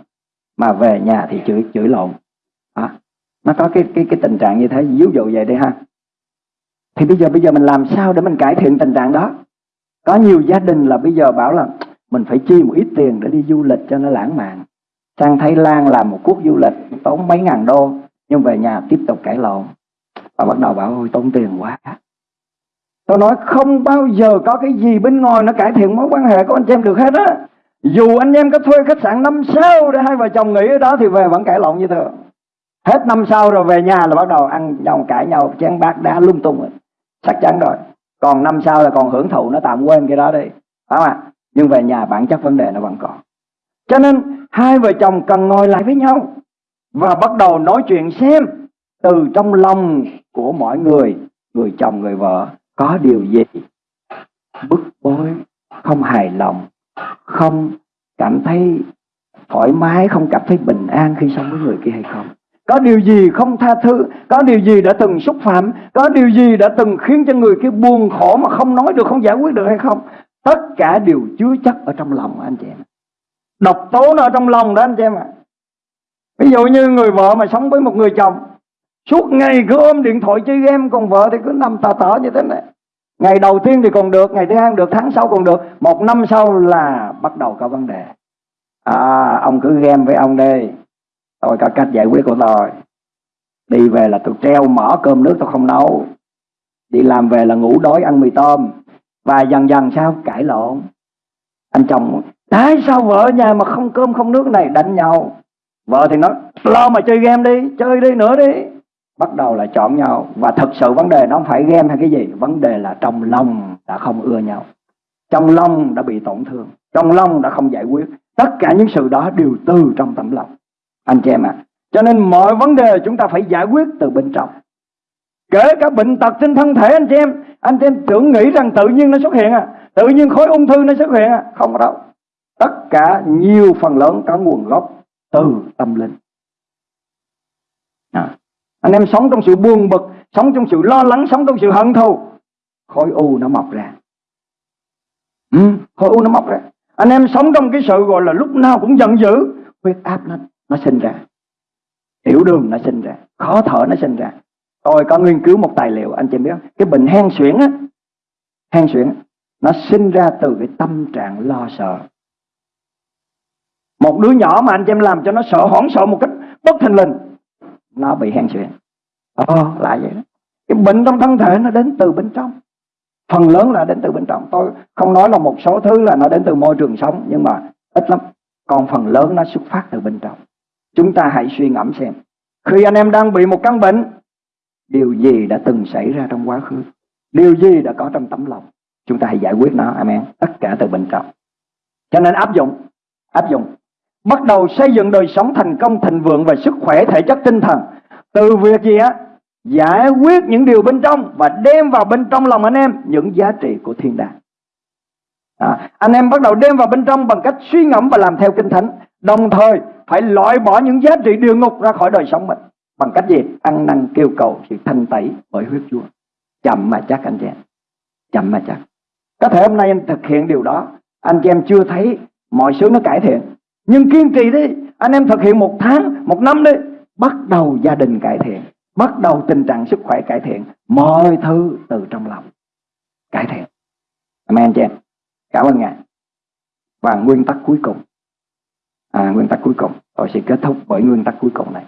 mà về nhà thì chửi chửi lộn nó có cái cái cái tình trạng như thế ví dụ vậy đi ha. Thì bây giờ bây giờ mình làm sao để mình cải thiện tình trạng đó? Có nhiều gia đình là bây giờ bảo là mình phải chi một ít tiền để đi du lịch cho nó lãng mạn. Sang Thái Lan làm một cuộc du lịch, tốn mấy ngàn đô, nhưng về nhà tiếp tục cãi lộn. Và bắt đầu bảo, ôi, tốn tiền quá. Tôi nói, không bao giờ có cái gì bên ngoài nó cải thiện mối quan hệ của anh em được hết á. Dù anh em có thuê khách sạn năm sao để hai vợ chồng nghỉ ở đó thì về vẫn cãi lộn như thường hết năm sau rồi về nhà là bắt đầu ăn nhau, cãi nhau, chén bát đá lung tung. Rồi chắc chắn rồi. Còn năm sau là còn hưởng thụ, nó tạm quên cái đó đi. Phải không ạ? Nhưng về nhà bản chất vấn đề nó vẫn còn. Cho nên, hai vợ chồng cần ngồi lại với nhau và bắt đầu nói chuyện xem từ trong lòng của mọi người người chồng, người vợ, có điều gì bức bối, không hài lòng, không cảm thấy thoải mái, không cảm thấy bình an khi sống với người kia hay không có điều gì không tha thứ? Có điều gì đã từng xúc phạm? Có điều gì đã từng khiến cho người kia buồn khổ mà không nói được, không giải quyết được hay không? Tất cả đều chứa chất ở trong lòng anh chị em. Độc tố nó ở trong lòng đó anh chị em ạ. Ví dụ như người vợ mà sống với một người chồng, suốt ngày cứ ôm điện thoại chơi game, còn vợ thì cứ nằm tà tở như thế này. Ngày đầu tiên thì còn được, ngày thứ hai được, tháng sau còn được. Một năm sau là bắt đầu có vấn đề. À ông cứ game với ông đây tôi có cách giải quyết của tôi. Đi về là tôi treo mở cơm nước tôi không nấu. Đi làm về là ngủ đói ăn mì tôm. Và dần dần sao? Cãi lộn. Anh chồng, tại sao vợ nhà mà không cơm không nước này? Đánh nhau. Vợ thì nói, lo mà chơi game đi, chơi đi nữa đi. Bắt đầu là chọn nhau. Và thực sự vấn đề nó không phải game hay cái gì. Vấn đề là trong lòng đã không ưa nhau. Trong lòng đã bị tổn thương. Trong lòng đã không giải quyết. Tất cả những sự đó đều từ trong tấm lòng anh chị em ạ. À. cho nên mọi vấn đề chúng ta phải giải quyết từ bên trong. Kể cả bệnh tật trên thân thể anh chị em anh chị em tưởng nghĩ rằng tự nhiên nó xuất hiện à. Tự nhiên khối ung thư nó xuất hiện à. Không có đâu. Tất cả nhiều phần lớn có nguồn gốc từ tâm linh. À. anh em sống trong sự buồn bực sống trong sự lo lắng sống trong sự hận thù khối u nó mọc ra. Ừ, khối u nó mọc ra. Anh em sống trong cái sự gọi là lúc nào cũng giận dữ huyết áp nó nó sinh ra. Tiểu đường nó sinh ra, khó thở nó sinh ra. Tôi có nghiên cứu một tài liệu, anh chị biết cái bệnh hen suyễn á, hen suyễn, nó sinh ra từ cái tâm trạng lo sợ. Một đứa nhỏ mà anh chị em làm cho nó sợ, hoảng sợ một cách bất thình lình, nó bị hen suyễn. Ồ lại vậy đó. Cái bệnh trong thân thể nó đến từ bên trong. Phần lớn là đến từ bên trong. Tôi không nói là một số thứ là nó đến từ môi trường sống, nhưng mà ít lắm. Còn phần lớn nó xuất phát từ bên trong chúng ta hãy suy ngẫm xem khi anh em đang bị một căn bệnh điều gì đã từng xảy ra trong quá khứ? Điều gì đã có trong tấm lòng? Chúng ta hãy giải quyết nó amen. Tất cả từ bên trong. Cho nên áp dụng áp dụng. Bắt đầu xây dựng đời sống thành công thịnh vượng và sức khỏe thể chất tinh thần. Từ việc gì á? Giải quyết những điều bên trong và đem vào bên trong lòng anh em những giá trị của thiên đàng. À, anh em bắt đầu đem vào bên trong bằng cách suy ngẫm và làm theo kinh thánh đồng thời, phải loại bỏ những giá trị địa ngục ra khỏi đời sống mình. Bằng cách gì? Ăn năn kêu cầu sự thanh tẩy bởi huyết chúa chậm mà chắc, anh chị em. Chậm mà chắc. Có thể hôm nay anh thực hiện điều đó. Anh chị em chưa thấy, mọi thứ nó cải thiện. Nhưng kiên trì đi. Anh em thực hiện một tháng, một năm đi. Bắt đầu gia đình cải thiện. Bắt đầu tình trạng sức khỏe cải thiện. Mọi thứ từ trong lòng cải thiện. Amen chị em. Cảm ơn ngài. Và nguyên tắc cuối cùng à, nguyên tắc cuối cùng. Tôi sẽ kết thúc bởi nguyên tắc cuối cùng này.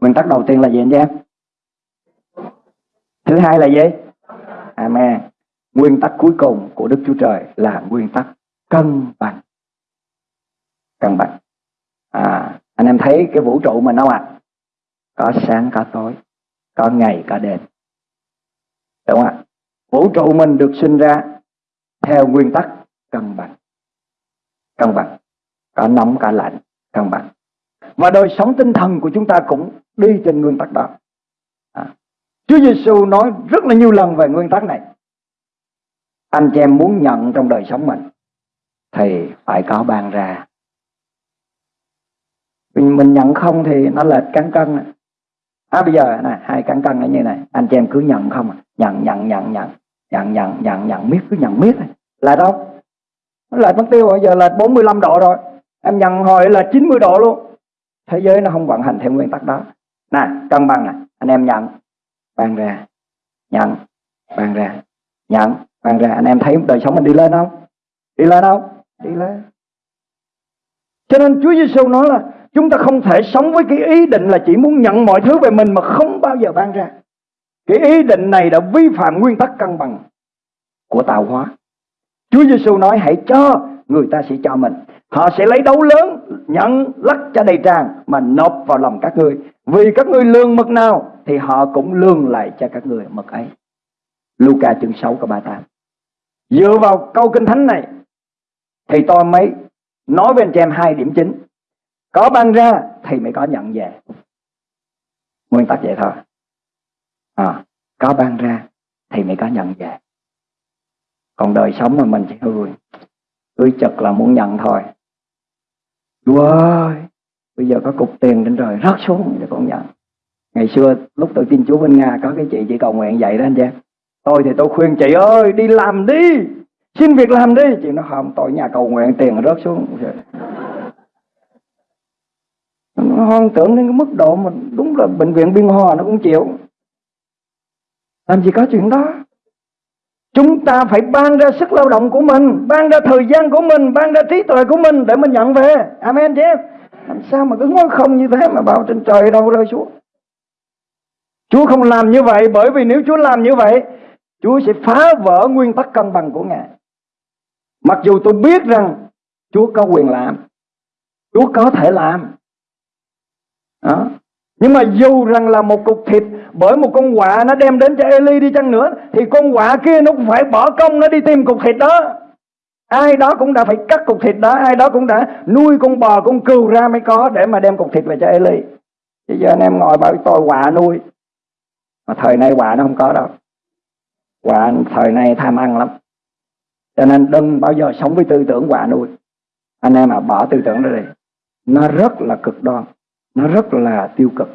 Nguyên tắc đầu tiên là gì anh chị em? Thứ hai là gì? Amen. Nguyên tắc cuối cùng của đức chúa trời là nguyên tắc cân bằng. Cân bằng. À, anh em thấy cái vũ trụ mình không ạ? À? có sáng có tối có ngày có đêm. Đúng không ạ? Vũ trụ mình được sinh ra theo nguyên tắc cân bằng. Cân bằng cả nóng cả lạnh căn bản. và đời sống tinh thần của chúng ta cũng đi trên nguyên tắc đó. À. Chúa Giêsu nói rất là nhiều lần về nguyên tắc này. Anh chị em muốn nhận trong đời sống mình thì phải có ban ra. Mình, mình nhận không thì nó lệch cán cân. À, bây giờ này hai cán cân là như này. Anh chị em cứ nhận không à? nhận nhận nhận nhận. Nhận nhận nhận nhận. Miết cứ nhận miết là đâu? Nó lệch mất tiêu bây giờ lệch 45 độ rồi em nhận hồi là 90 độ luôn. Thế giới nó không vận hành theo nguyên tắc đó. Nè, cân bằng nè. Anh em nhận. Ban ra. Nhận. Ban ra. Nhận. Ban ra. Anh em thấy đời sống mình đi lên không? Đi lên không? Đi lên. Cho nên Chúa Giêsu nói là chúng ta không thể sống với cái ý định là chỉ muốn nhận mọi thứ về mình mà không bao giờ ban ra. Cái ý định này đã vi phạm nguyên tắc cân bằng của tạo hóa. Chúa Giêsu nói, hãy cho người ta sẽ cho mình. Họ sẽ lấy đấu lớn Nhận lắc cho đầy tràn Mà nộp vào lòng các ngươi. Vì các ngươi lương mực nào Thì họ cũng lương lại cho các ngươi mực ấy. Luca chương 6 câu 38 Dựa vào câu kinh thánh này Thì tôi mới nói với anh chị em hai điểm chính. Có ban ra thì mới có nhận về. Nguyên tắc vậy thôi. À, Có ban ra thì mới có nhận về. Còn đời sống mà mình chỉ hư. Cứ chật là muốn nhận thôi. Chúa ơi, Bây giờ có cục tiền trên trời rớt xuống cho con nhận. Ngày xưa lúc tôi tin Chúa bên Nga, Có cái chị chỉ cầu nguyện vậy đó anh chị. Tôi thì tôi khuyên chị ơi, đi làm đi. Xin việc làm đi. Chị nó không, tôi nhà cầu nguyện tiền rớt xuống. Nó hoang tưởng đến cái mức độ mà Đúng là bệnh viện biên hòa nó cũng chịu. Làm gì có chuyện đó. Chúng ta phải ban ra sức lao động của mình, Ban ra thời gian của mình, Ban ra trí tuệ của mình để mình nhận về. Amen chứ em Làm sao mà cứ ngồi không như thế Mà bảo trên trời đâu rơi xuống? Chúa không làm như vậy Bởi vì nếu Chúa làm như vậy, Chúa sẽ phá vỡ nguyên tắc cân bằng của Ngài. Mặc dù tôi biết rằng Chúa có quyền làm, Chúa có thể làm. Đó. Nhưng mà dù rằng là một cục thịt, Bởi một con quạ nó đem đến cho Eli đi chăng nữa, Thì con quạ kia nó cũng phải bỏ công Nó đi tìm cục thịt đó. Ai đó cũng đã phải cắt cục thịt đó, Ai đó cũng đã nuôi con bò, con cừu ra mới có Để mà đem cục thịt về cho Eli. Bây giờ anh em ngồi bảo tôi quạ nuôi. Mà thời nay quạ nó không có đâu. Quạ thời nay tham ăn lắm. Cho nên đừng bao giờ sống với tư tưởng quạ nuôi. Anh em mà bỏ tư tưởng đó đi. Nó rất là cực đoan nó rất là tiêu cực.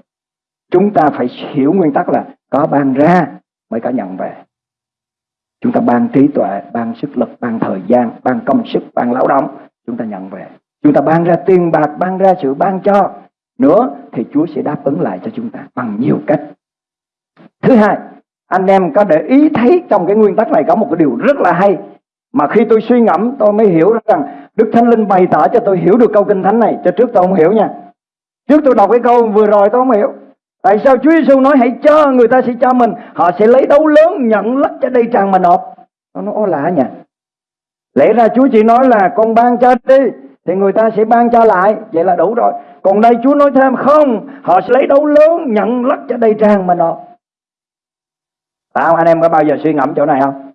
Chúng ta phải hiểu nguyên tắc là có ban ra mới có nhận về. Chúng ta ban trí tuệ, ban sức lực, ban thời gian, ban công sức, ban lao động, chúng ta nhận về. Chúng ta ban ra tiền bạc, ban ra sự ban cho. Nữa thì Chúa sẽ đáp ứng lại cho chúng ta bằng nhiều cách. Thứ hai, anh em có để ý thấy trong cái nguyên tắc này có một cái điều rất là hay. Mà khi tôi suy ngẫm, tôi mới hiểu rằng Đức Thánh Linh bày tỏ cho tôi hiểu được câu kinh thánh này. Cho trước tôi không hiểu nha. Trước tôi đọc cái câu vừa rồi tôi không hiểu. Tại sao Chúa Giêsu nói hãy cho người ta sẽ cho mình Họ sẽ lấy đấu lớn nhận lắc cho đây tràn mà nộp? Nó nói lạ nhỉ. Lẽ ra Chúa chỉ nói là con ban cho đi Thì người ta sẽ ban cho lại. Vậy là đủ rồi. Còn đây Chúa nói thêm không Họ sẽ lấy đấu lớn nhận lắc cho đây tràn mà nộp. Phải không? Anh em có bao giờ suy ngẫm chỗ này không?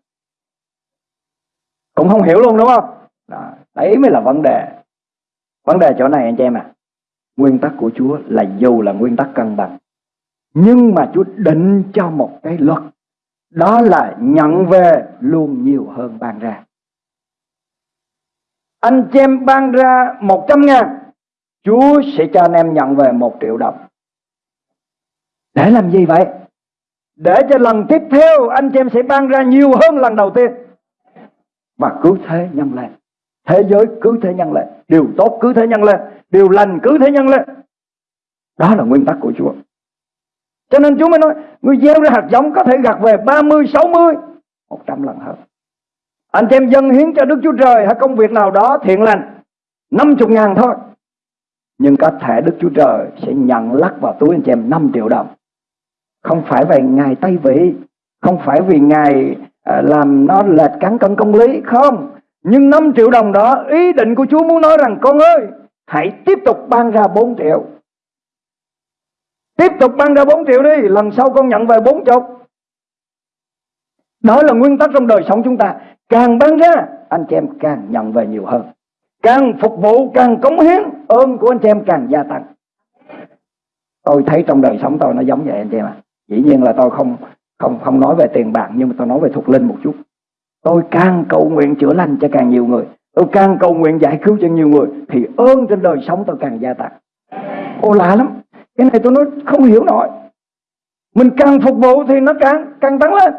Cũng không hiểu luôn đúng không? Đó, Đấy mới là vấn đề. Vấn đề chỗ này anh chị em à Nguyên tắc của Chúa là dù là nguyên tắc cân bằng. Nhưng mà Chúa định cho một cái luật. Đó là nhận về luôn nhiều hơn ban ra. Anh chị em ban ra 100 ngàn, Chúa sẽ cho anh em nhận về 1 triệu đồng. Để làm gì vậy? Để cho lần tiếp theo anh chị em sẽ ban ra nhiều hơn lần đầu tiên. Và cứ thế nhân lên. Thế giới cứ thế nhân lên. Điều tốt cứ thế nhân lên. Điều lành cứ thế nhân lên. Đó là nguyên tắc của Chúa. Cho nên Chúa mới nói Người gieo ra hạt giống có thể gặt về 30, 60 100 lần hơn. Anh chị em dân hiến cho Đức Chúa Trời Hay công việc nào đó thiện lành 50 ngàn thôi. Nhưng có thể Đức Chúa Trời sẽ nhận lắc vào túi anh chị em 5 triệu đồng. Không phải vì Ngài Tây Vị Không phải vì Ngài à, làm nó lệch cán cân công lý Không. Nhưng 5 triệu đồng đó Ý định của Chúa muốn nói rằng Con ơi Hãy tiếp tục ban ra 4 triệu. Tiếp tục ban ra 4 triệu đi, Lần sau con nhận về 4 chục. Đó là nguyên tắc trong đời sống chúng ta. Càng ban ra, Anh chị em càng nhận về nhiều hơn. Càng phục vụ, càng cống hiến Ơn của anh chị em càng gia tăng. Tôi thấy trong đời sống tôi nó giống vậy anh chị em ạ. Dĩ nhiên là tôi không không không nói về tiền bạc, Nhưng mà tôi nói về thuộc linh một chút. Tôi càng cầu nguyện chữa lành cho càng nhiều người. Tôi càng cầu nguyện giải cứu cho nhiều người Thì ơn trên đời sống tôi càng gia tăng. Ô lạ lắm. Cái này tôi nói không hiểu nổi. Mình càng phục vụ thì nó càng càng tăng lên.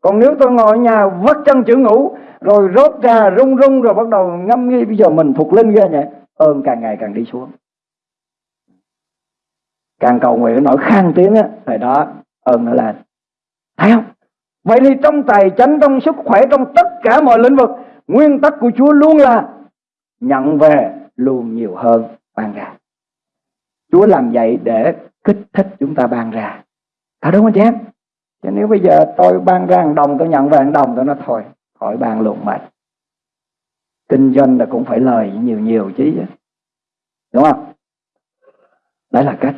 Còn nếu tôi ngồi ở nhà vắt chân chữ ngủ Rồi rốt ra rung rung Rồi bắt đầu ngâm nghi Bây giờ mình thuộc linh ghê nhỉ? Ơn càng ngày càng đi xuống. Càng cầu nguyện nổi khang tiếng á Thời đó ơn nó lên. Thấy không? Vậy thì trong tài chánh, trong sức khỏe, trong tất cả mọi lĩnh vực Nguyên tắc của Chúa luôn là nhận về luôn nhiều hơn ban ra. Chúa làm vậy để kích thích chúng ta ban ra. Thật đúng không chị em? Chứ nếu bây giờ tôi ban ra một đồng, tôi nhận về một đồng, tôi nói thôi, khỏi ban luôn mệt. Kinh doanh là cũng phải lời nhiều nhiều chứ. Đúng không? Đấy là cách.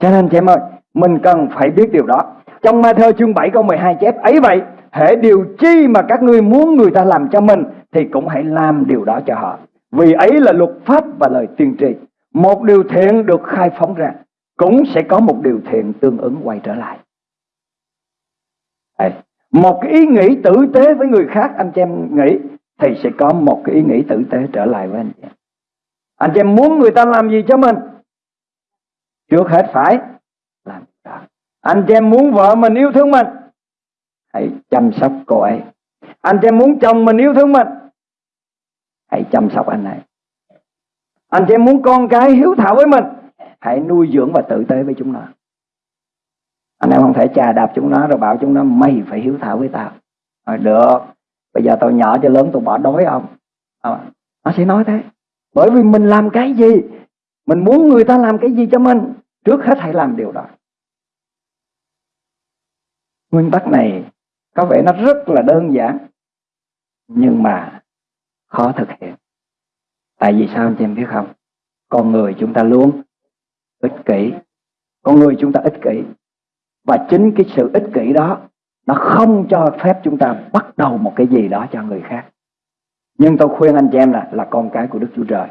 Cho nên chị em ơi, mình cần phải biết điều đó. Trong Ma Thơ chương 7 câu 12 chép ấy vậy, hệ điều chi mà các ngươi muốn người ta làm cho mình thì cũng hãy làm điều đó cho họ. Vì ấy là luật pháp và lời tiên tri. Một điều thiện được khai phóng ra, cũng sẽ có một điều thiện tương ứng quay trở lại. Đây. Một cái ý nghĩ tử tế với người khác anh chị em nghĩ thì sẽ có một cái ý nghĩ tử tế trở lại với anh chị em. Anh chị em muốn người ta làm gì cho mình? Trước hết phải làm đó. Anh chị em muốn vợ mình yêu thương mình Hãy chăm sóc cô ấy Anh chị em muốn chồng mình yêu thương mình Hãy chăm sóc anh này. Anh chị em muốn con cái hiếu thảo với mình Hãy nuôi dưỡng và tự tế với chúng nó. Anh em không thể chà đạp chúng nó Rồi bảo chúng nó mày phải hiếu thảo với tao. Rồi được. Bây giờ tao nhỏ cho lớn tao bỏ đói ông à, nó sẽ nói thế. Bởi vì mình làm cái gì? Mình muốn người ta làm cái gì cho mình? Trước hết hãy làm điều đó. Nguyên tắc này có vẻ nó rất là đơn giản. Nhưng mà khó thực hiện. Tại vì sao anh chị em biết không? Con người chúng ta luôn ích kỷ. Con người chúng ta ích kỷ. Và chính cái sự ích kỷ đó, nó không cho phép chúng ta bắt đầu một cái gì đó cho người khác. Nhưng tôi khuyên anh chị em là là con cái của Đức Chúa Trời,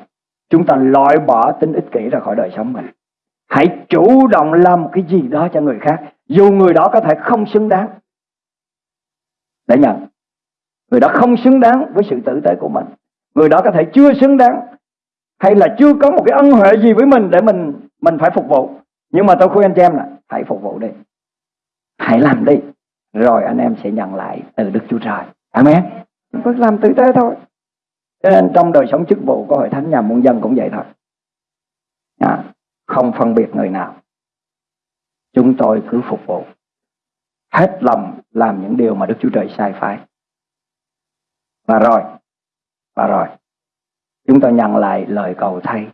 chúng ta loại bỏ tính ích kỷ ra khỏi đời sống mình. Hãy chủ động làm một cái gì đó cho người khác, dù người đó có thể không xứng đáng. Để nhận người đó không xứng đáng với sự tử tế của mình. Người đó có thể chưa xứng đáng hay là chưa có một cái ân huệ gì với mình để mình mình phải phục vụ. Nhưng mà tôi khuyên anh chị em là hãy phục vụ đi. Hãy làm đi rồi anh em sẽ nhận lại từ Đức Chúa Trời. Amen. Cứ làm tử tế thôi. Cho nên trong đời sống chức vụ của hội thánh nhà muôn dân cũng vậy thôi. À, không phân biệt người nào. Chúng tôi cứ phục vụ. Hết lòng làm những điều mà Đức Chúa Trời sai phải và rồi và rồi chúng ta nhận lại lời cầu thay.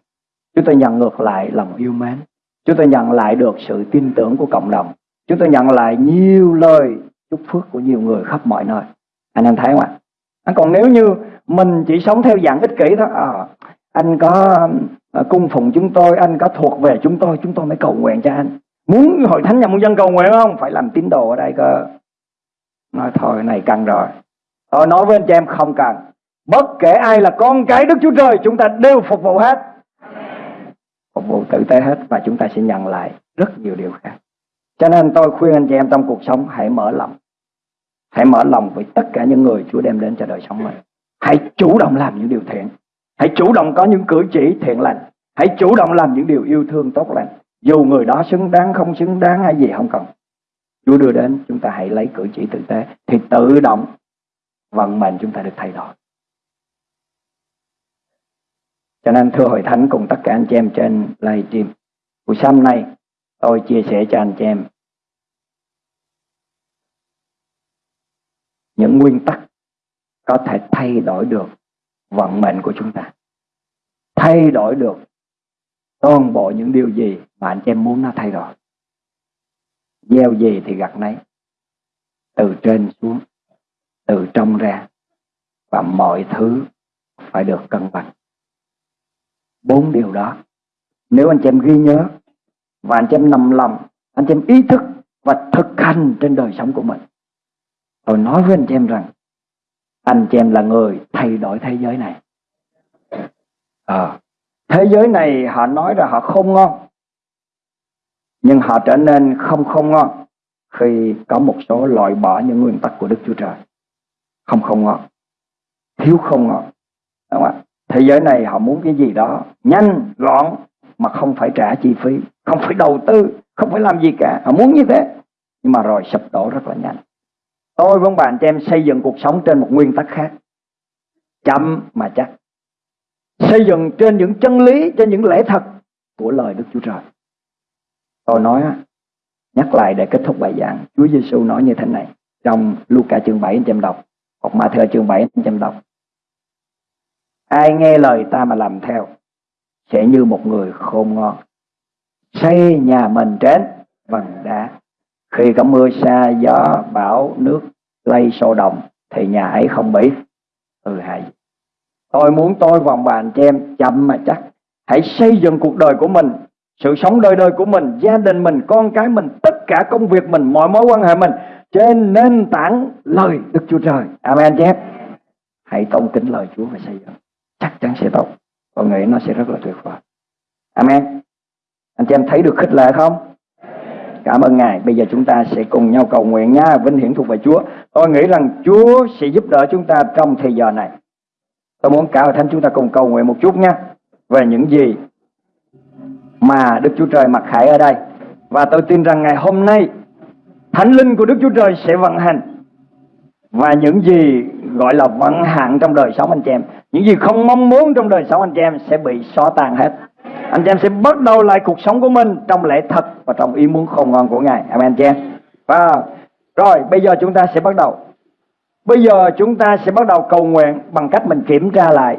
Chúng ta nhận ngược lại lòng yêu mến. Chúng ta nhận lại được sự tin tưởng của cộng đồng. Chúng ta nhận lại nhiều lời chúc phước của nhiều người khắp mọi nơi. Anh em thấy không ạ? À, còn nếu như mình chỉ sống theo dạng ích kỷ thôi à, anh có à, cung phụng chúng tôi anh có thuộc về chúng tôi chúng tôi mới cầu nguyện cho anh. Muốn hội thánh nhà muôn dân cầu nguyện không? Phải làm tín đồ ở đây cơ. Nói thôi này cần rồi tôi nói với anh chị em không cần. Bất kể ai là con cái đức chúa trời, chúng ta đều phục vụ hết. Phục vụ tử tế hết và chúng ta sẽ nhận lại rất nhiều điều khác. Cho nên tôi khuyên anh chị em trong cuộc sống, hãy mở lòng. Hãy mở lòng với tất cả những người chúa đem đến cho đời sống mình. Hãy chủ động làm những điều thiện. Hãy chủ động có những cử chỉ thiện lành. Hãy chủ động làm những điều yêu thương tốt lành. Dù người đó xứng đáng, không xứng đáng, hay gì không cần. Chúa đưa đến, chúng ta hãy lấy cử chỉ tử tế. Thì tự động vận mệnh chúng ta được thay đổi. Cho nên thưa hội thánh, cùng tất cả anh chị em trên livestream buổi sáng nay tôi chia sẻ cho anh chị em những nguyên tắc có thể thay đổi được vận mệnh của chúng ta. Thay đổi được toàn bộ những điều gì mà anh chị em muốn nó thay đổi. Gieo gì thì gặt nấy, từ trên xuống từ trong ra và mọi thứ phải được cân bằng. Bốn điều đó. Nếu anh chị em ghi nhớ và anh chị em nằm lòng anh chị em ý thức và thực hành trên đời sống của mình tôi nói với anh chị em rằng anh chị em là người thay đổi thế giới này. À, thế giới này họ nói là họ không ngon nhưng họ trở nên không không ngon khi có một số loại bỏ những nguyên tắc của Đức Chúa Trời không không ngon thiếu không ngon đúng không ạ? Thế giới này họ muốn cái gì đó nhanh, gọn, mà không phải trả chi phí, không phải đầu tư, không phải làm gì cả. Họ muốn như thế, nhưng mà rồi sụp đổ rất là nhanh. Tôi với bạn cho em xây dựng cuộc sống trên một nguyên tắc khác. Chậm mà chắc. Xây dựng trên những chân lý, trên những lẽ thật của lời Đức Chúa Trời. Tôi nói nhắc lại để kết thúc bài giảng. Chúa Giêsu nói như thế này trong Luca chương 7 anh em đọc hoặc thơ chương 7 500 đồng ai nghe lời ta mà làm theo, sẽ như một người khôn ngon. Xây nhà mình trên bằng đá. Khi có mưa xa gió bão nước lây sâu đồng thì nhà ấy không bị. Ừ, Hư hại tôi muốn tôi vòng bàn cho em chậm mà chắc. Hãy xây dựng cuộc đời của mình, sự sống đời đời của mình, gia đình mình, con cái mình, tất cả công việc mình, mọi mối quan hệ mình trên nền tảng lời Đức Chúa Trời Amen chép hãy tôn kính lời Chúa và xây dựng chắc chắn sẽ tốt con nghĩ nó sẽ rất là tuyệt vời Amen anh chị em thấy được khích lệ không Cảm ơn Ngài. Bây giờ chúng ta sẽ cùng nhau cầu nguyện nha. Vinh hiển thuộc về Chúa. Tôi nghĩ rằng Chúa sẽ giúp đỡ chúng ta trong thời giờ này. Tôi muốn cả hội thánh chúng ta cùng cầu nguyện một chút nha. Về những gì mà Đức Chúa Trời mặc khải ở đây. Và tôi tin rằng ngày hôm nay Thánh linh của Đức Chúa Trời sẽ vận hành. Và những gì gọi là vận hạn trong đời sống anh chị em. Những gì không mong muốn trong đời sống anh chị em sẽ bị xóa tan hết anh chị em sẽ bắt đầu lại cuộc sống của mình trong lẽ thật và trong ý muốn không ngon của Ngài. Amen chị em. Và rồi bây giờ chúng ta sẽ bắt đầu Bây giờ chúng ta sẽ bắt đầu cầu nguyện bằng cách mình kiểm tra lại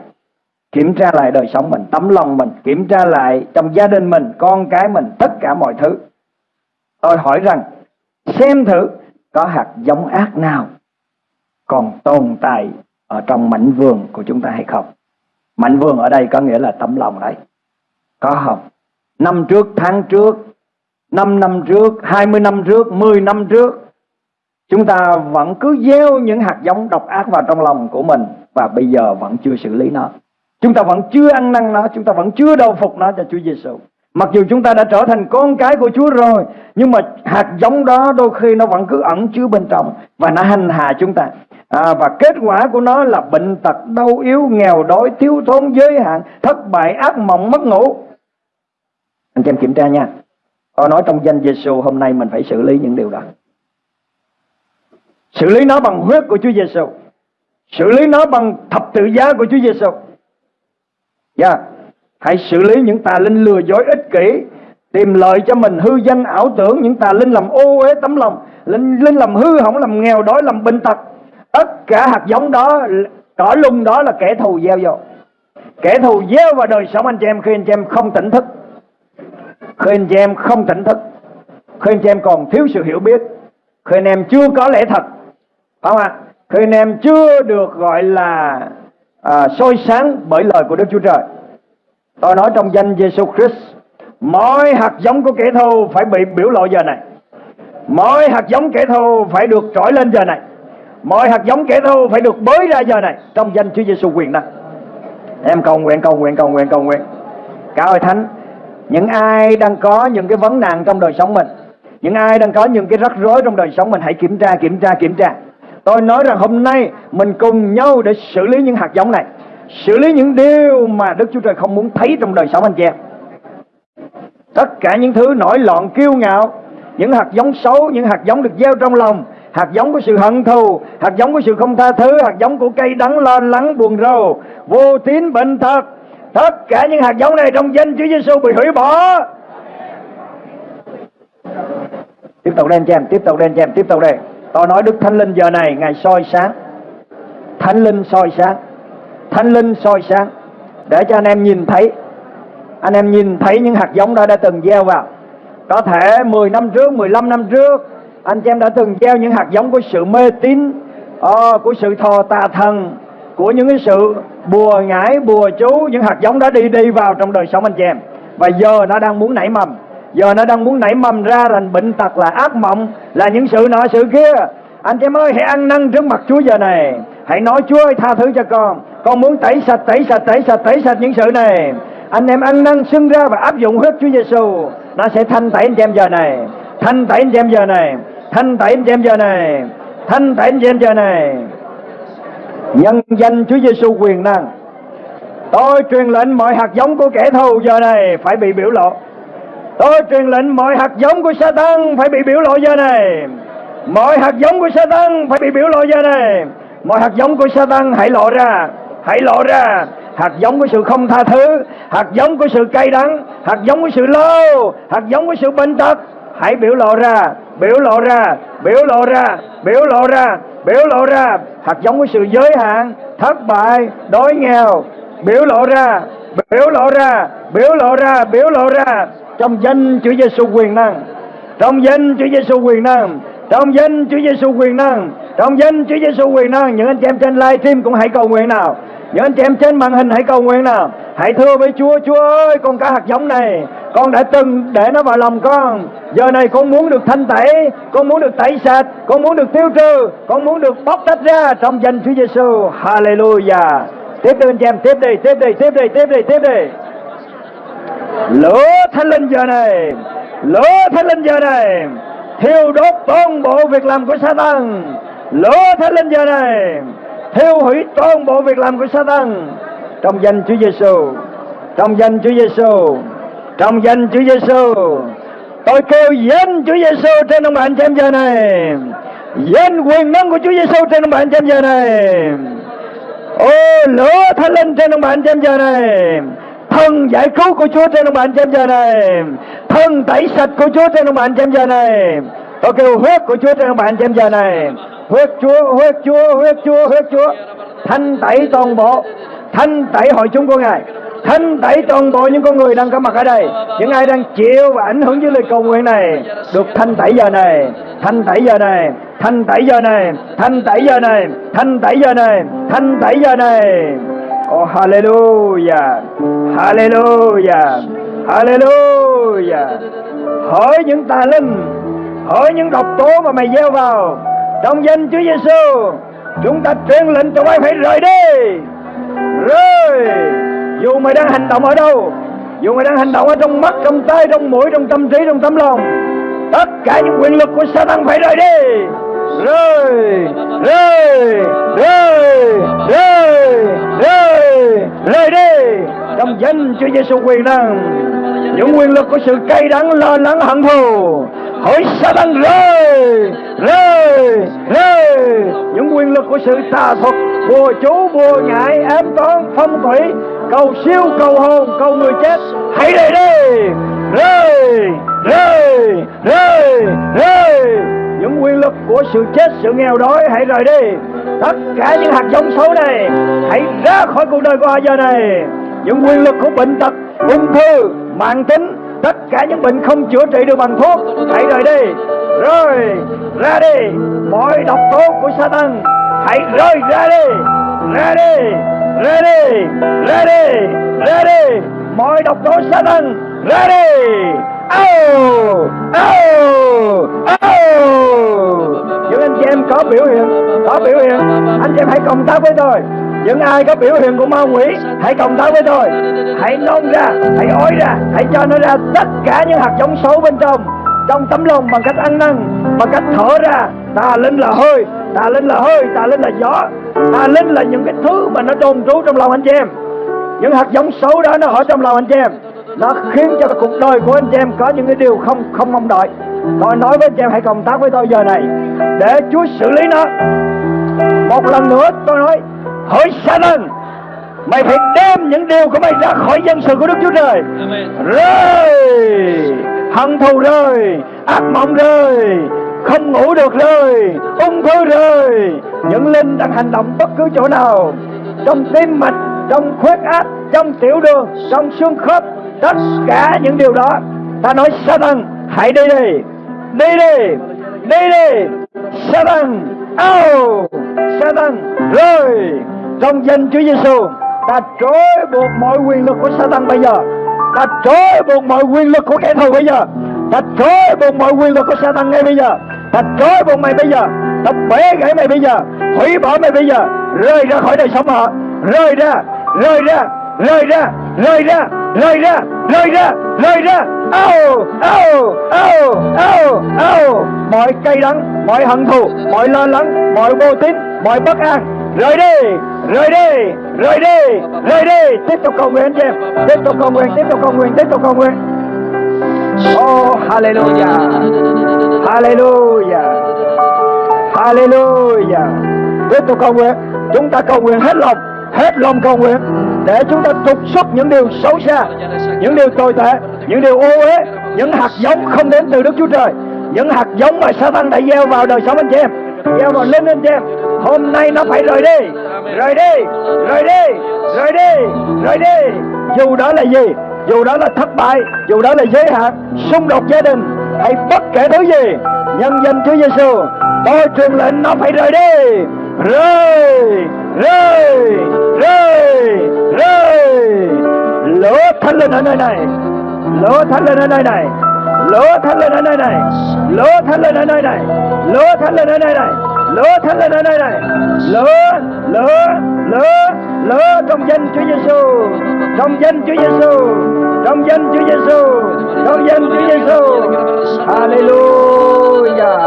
Kiểm tra lại đời sống mình, tấm lòng mình Kiểm tra lại trong gia đình mình, con cái mình, tất cả mọi thứ Tôi hỏi rằng Xem thử có hạt giống ác nào Còn tồn tại ở trong mảnh vườn của chúng ta hay không. Mảnh vườn ở đây có nghĩa là tấm lòng đấy. Có không? Năm trước, tháng trước năm năm trước, 20 năm trước, 10 năm trước Chúng ta vẫn cứ gieo những hạt giống độc ác vào trong lòng của mình Và bây giờ vẫn chưa xử lý nó. Chúng ta vẫn chưa ăn năn nó Chúng ta vẫn chưa đầu phục nó cho Chúa Giêsu. Mặc dù chúng ta đã trở thành con cái của Chúa rồi Nhưng mà hạt giống đó đôi khi nó vẫn cứ ẩn chứa bên trong Và nó hành hạ chúng ta à, Và kết quả của nó là bệnh tật, đau yếu, nghèo đói, thiếu thốn, giới hạn Thất bại, ác mộng, mất ngủ Anh chị em kiểm tra nha Tôi nói trong danh Giêsu hôm nay mình phải xử lý những điều đó Xử lý nó bằng huyết của Chúa Giêsu. Xử lý nó bằng thập tự giá của Chúa Giêsu. Dạ. Yeah. Hãy xử lý những tà linh lừa dối ích kỷ, tìm lợi cho mình hư danh ảo tưởng, những tà linh làm ô uế tấm lòng, linh linh làm hư hỏng, làm nghèo đói, làm bệnh tật. Tất cả hạt giống đó, cỏ lung đó là kẻ thù gieo vô. Kẻ thù gieo vào đời sống anh chị em khi anh chị em không tỉnh thức. Khi anh chị em không tỉnh thức. Khi anh chị em còn thiếu sự hiểu biết. Khi anh em chưa có lẽ thật phải không ạ khi anh em chưa được gọi là à, soi sáng bởi lời của Đức Chúa Trời tôi nói trong danh Giêsu Christ, mọi hạt giống của kẻ thù phải bị biểu lộ giờ này. Mọi hạt giống kẻ thù phải được trỗi lên giờ này. Mọi hạt giống kẻ thù phải được bới ra giờ này trong danh Chúa Giêsu quyền năng. Em cầu nguyện cầu nguyện cầu nguyện cầu nguyện. Cả ơi thánh, những ai đang có những cái vấn nạn trong đời sống mình, những ai đang có những cái rắc rối trong đời sống mình, hãy kiểm tra kiểm tra kiểm tra. Tôi nói rằng hôm nay mình cùng nhau để xử lý những hạt giống này. Xử lý những điều mà Đức Chúa Trời không muốn thấy trong đời sống anh chị em. Tất cả những thứ nổi loạn kiêu ngạo Những hạt giống xấu, những hạt giống được gieo trong lòng Hạt giống của sự hận thù Hạt giống của sự không tha thứ Hạt giống của cây đắng lo lắng buồn rầu Vô tín bệnh tật Tất cả những hạt giống này trong danh Chúa Giêsu bị hủy bỏ. Tiếp tục lên cho em, tiếp tục lên cho em, tiếp tục đây. Tôi nói Đức Thánh Linh giờ này Ngài soi sáng. Thánh Linh soi sáng. Thánh Linh soi sáng. Để cho anh em nhìn thấy. Anh em nhìn thấy những hạt giống đó đã từng gieo vào. Có thể 10 năm trước 15 năm trước, Anh chị em đã từng gieo những hạt giống của sự mê tín ờ, Của sự thờ tà thần, Của những cái sự bùa ngải, bùa chú, Những hạt giống đó đi đi vào trong đời sống anh chị em. Và giờ nó đang muốn nảy mầm. Giờ nó đang muốn nảy mầm ra thành bệnh tật là ác mộng, Là những sự nọ sự kia. Anh em ơi, hãy ăn năn trước mặt Chúa giờ này. Hãy nói Chúa ơi, tha thứ cho con. Con muốn tẩy sạch tẩy sạch tẩy sạch tẩy sạch những sự này. Anh em ăn năn xưng ra và áp dụng huyết Chúa Giêsu Nó sẽ thanh tẩy anh em giờ này. Thanh tẩy anh em giờ này. Thanh tẩy anh em giờ này. Thanh tẩy anh em giờ này. Nhân danh Chúa Giêsu quyền năng. Tôi truyền lệnh mọi hạt giống của kẻ thù giờ này phải bị biểu lộ. Tôi truyền lệnh mọi hạt giống của Satan phải bị biểu lộ giờ này. Mọi hạt giống của Satan phải bị biểu lộ giờ này. Mọi hạt giống của Satan hãy lộ ra, hãy lộ ra. Hạt giống của sự không tha thứ, hạt giống của sự cay đắng, hạt giống của sự lâu, hạt giống của sự bệnh tật. Hãy biểu lộ ra, biểu lộ ra, biểu lộ ra, biểu lộ ra, biểu lộ ra. Hạt giống của sự giới hạn, thất bại, đói nghèo, biểu lộ ra, biểu lộ ra, biểu lộ ra, biểu lộ ra trong danh Chúa Giêsu quyền năng trong danh Chúa Giêsu quyền năng trong danh Chúa Giêsu quyền năng trong danh Chúa Giêsu quyền năng những anh chị em trên live stream cũng hãy cầu nguyện nào những anh chị em trên màn hình hãy cầu nguyện nào. Hãy thưa với Chúa Chúa ơi, con cá hạt giống này, con đã từng để nó vào lòng con. Giờ này con muốn được thanh tẩy, con muốn được tẩy sạch, con muốn được tiêu trừ, con muốn được bóc tách ra trong danh Chúa Giêsu Hallelujah. Tiếp đi anh chị em, tiếp đi tiếp đi tiếp đi tiếp đi tiếp đi. Lửa thánh linh giờ này, lửa thánh linh giờ này. Thiêu đốt toàn bộ việc làm của Satan. Lửa thánh linh giờ này thiêu hủy toàn bộ việc làm của Satan trong danh Chúa Giêsu trong danh Chúa Giêsu trong danh Chúa Giêsu tôi kêu danh Chúa Giêsu trên ông bạn xem giờ này. Danh quyền năng của Chúa Giêsu trên ông bạn xem giờ này. Ô lửa thánh linh trên ông bạn xem giờ này. Thần giải cứu của Chúa trên ông bạn xem giờ này. Thần tẩy sạch của Chúa trên ông bạn xem giờ này. Tôi kêu huyết của Chúa trên ông bạn xem giờ này huyết chúa huyết chúa huyết chúa huyết chúa. Thanh tẩy toàn bộ, thanh tẩy hội chúng của ngài. Thanh tẩy toàn bộ những con người đang có mặt ở đây. Những ai đang chịu và ảnh hưởng với lời cầu nguyện này, được thanh tẩy giờ này, thanh tẩy giờ này, thanh tẩy giờ này, thanh tẩy giờ này, thanh tẩy giờ này, thanh tẩy giờ này. Oh hallelujah hallelujah hallelujah. Hỏi những tà linh, hỏi những độc tố mà mày gieo vào trong danh Chúa Giêsu chúng ta truyền lệnh cho mày phải rời đi. Rời. Dù mày đang hành động ở đâu, dù mày đang hành động ở trong mắt, trong tay trong mũi, trong tâm trí, trong tấm lòng, tất cả những quyền lực của Satan phải rời đi. Rời. Rời. Rời. Rời. Rời. Rời đi. Trong danh Chúa Giêsu quyền năng những quyền lực của sự cay đắng, lo lắng, hận thù. Hỏi Satan rơi rơi rơi. Những quyền lực của sự tà thuật, bùa chú, bùa ngại ám toán, phong thủy. Cầu siêu, cầu hồn, cầu người chết. Hãy đây đi. Rơi rơi rơi rơi. Những quyền lực của sự chết, sự nghèo đói, hãy rời đi. Tất cả những hạt giống xấu này, hãy ra khỏi cuộc đời của họ giờ này những quyền lực của bệnh tật, ung thư, mạng tính, tất cả những bệnh không chữa trị được bằng thuốc, hãy rời đi. Rồi ra đi. Mọi độc tố của Satan, hãy rời ra đi. Ra đi. Ra đi. Ra đi. Ra đi. Mọi độc tố Satan, ra đi. Oh oh oh những anh chị em có biểu hiện, có biểu hiện, anh chị em hãy cộng tác với tôi những ai có biểu hiện của ma quỷ, hãy cộng tác với tôi. Hãy nôn ra, hãy ói ra, hãy cho nó ra tất cả những hạt giống xấu bên trong. Trong tấm lòng bằng cách ăn năn, bằng cách thở ra tà linh là hơi tà linh là hơi tà linh là gió. Tà linh là những cái thứ mà nó đồn trú trong lòng anh chị em. Những hạt giống xấu đó nó ở trong lòng anh chị em. Nó khiến cho cuộc đời của anh chị em có những cái điều không không mong đợi. Tôi nói với anh chị em, hãy cộng tác với tôi giờ này. Để Chúa xử lý nó. Một lần nữa tôi nói hỏi Satan mày phải đem những điều của mày ra khỏi dân sự của Đức Chúa Trời. Rơi hận thù rơi ác mộng rơi không ngủ được rơi ung thư rơi. Những linh đang hành động bất cứ chỗ nào trong tim mạch trong huyết áp trong tiểu đường trong xương khớp tất cả những điều đó ta nói Satan hãy đi đi đi đi đi đi Satan ao Satan rơi. Trong danh Chúa Giêsu ta trói buộc mọi quyền lực của Satan bây giờ. Ta trói buộc mọi quyền lực của kẻ thù bây giờ. Ta trói buộc mọi quyền lực của Satan ngay bây giờ. Ta trói buộc mày bây giờ. Ta bẻ gãy mày bây giờ. Hủy bỏ mày bây giờ. Rơi ra khỏi đời sống họ. Rơi ra rơi ra rơi ra rơi ra rơi ra rơi ra rơi ra. Ao ao ao ao ao. Mọi cay đắng, mọi hận thù, mọi lo lắng, mọi vô tín, mọi bất an. Rời đi rời đi rời đi rời đi. Tiếp tục cầu nguyện anh chị em. Tiếp tục cầu nguyện, tiếp tục cầu nguyện, tiếp tục cầu nguyện. Oh hallelujah. Hallelujah. Hallelujah. Tiếp tục cầu nguyện. Chúng ta cầu nguyện hết lòng hết lòng cầu nguyện để chúng ta trục xuất những điều xấu xa, những điều tồi tệ, những điều ô uế, những hạt giống không đến từ Đức Chúa Trời, những hạt giống mà Satan đã gieo vào đời sống anh chị em, gieo vào linh anh chị em hôm nay nó phải rời đi rời đi rời đi rời đi rời đi dù đó là gì, dù đó là thất bại, dù đó là giới hạn, xung đột gia đình hay bất kể thứ gì, nhân danh Chúa Giêsu tôi truyền lệnh nó phải rời đi, rời rơi! Rơi! Rơi! Lửa thánh lên ở nơi này. Lửa thánh lên ở nơi này. Lửa thánh lên ở nơi này. Lửa thánh lên ở nơi này. Lửa thánh lên ở nơi này. Lửa thánh lên ở nơi này. Lửa lửa lửa lỡ trong danh Chúa Giêsu trong danh Chúa Giêsu trong danh Chúa Giêsu trong danh Chúa Giêsu Hallelujah.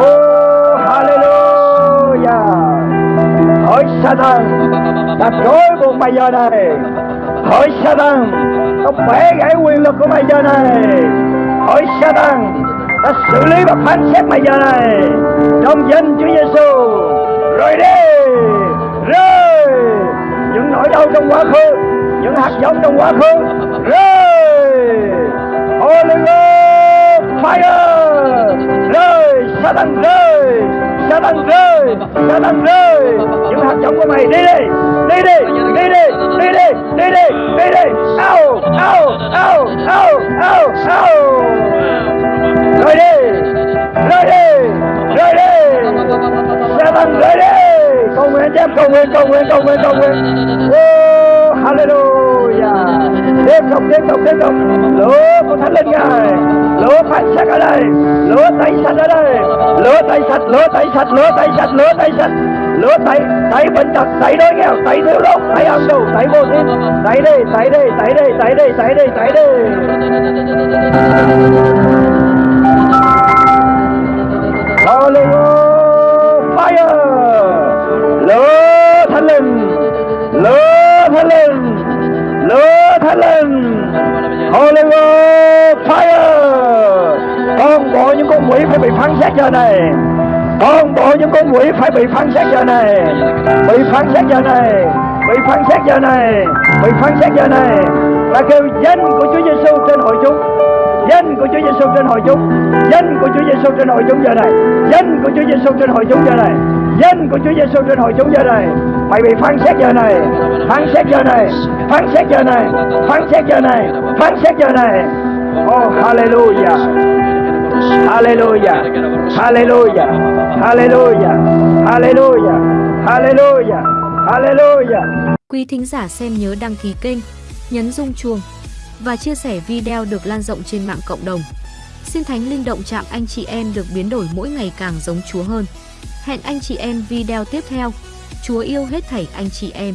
Oh Hỡi Satan ta trói buộc mày giờ này. Hỡi Satan ta bẻ gãy quyền lực của mày giờ này. Hỡi Satan ta xử lý và phán xét mày giờ này. Trong danh Chúa Giêsu rồi đi. Rơi. Những nỗi đau trong quá khứ. Những hạt giống trong quá khứ. Rơi. Holy Ghost, fire. Rơi Satan rơi. Satan rơi Satan rơi những hạt giống của mày đi đi. Đi đi. Đi đi. Đi đi. Đi đi. Đi đi. Ao ao ao ao ao ao. Rơi đi. Rơi đi. Rơi đi. Satan rơi đi. Cầu nguyện cho em cầu nguyện cầu nguyện cầu nguyện cầu nguyện. Oh, hallelujah tiếp tục tiếp tục tiếp tục. Lúa của thánh linh ngài. Lúa phải sạch ở đây. Lúa tẩy sạch ở đây. Lúa tẩy sạch lúa tẩy sạch lúa tẩy sạch lúa tẩy sạch. Lúa tẩy tẩy bệnh tật tẩy đói nghèo tẩy thiếu đốt tẩy ăn tù tẩy vô tín tẩy đi tẩy đi tẩy đi tẩy đi tẩy đi tẩy đi Hallelujah, fire. Lửa thánh linh. Lửa thánh linh. Lửa Helen. Linh Hallelujah fire. Con bộ những con quỷ phải bị phán xét giờ này. Con bộ những con quỷ phải bị phán xét giờ này. Bị phán xét giờ này. Bị phán xét giờ này. Bị phán xét giờ này. Và kêu danh của Chúa Giêsu trên hội chúng của Chúa Giêsu trên hội chúng. Danh của Chúa Giêsu trên hội chúng giờ này. Danh của Chúa Giêsu trên hội chúng giờ này. Danh của Chúa Giêsu trên hội chúng giờ này. Mày bị phán xét giờ này. Phán xét giờ này. Phán xét giờ này. Phán xét giờ này. Phán xét giờ này. Oh hallelujah. Hallelujah. Hallelujah. Hallelujah. Hallelujah. Hallelujah. Hallelujah. Quý thính giả xem nhớ đăng ký kênh, nhấn rung chuông và chia sẻ video được lan rộng trên mạng cộng đồng. Xin Thánh Linh động chạm anh chị em được biến đổi mỗi ngày càng giống Chúa hơn. Hẹn anh chị em video tiếp theo. Chúa yêu hết thảy anh chị em.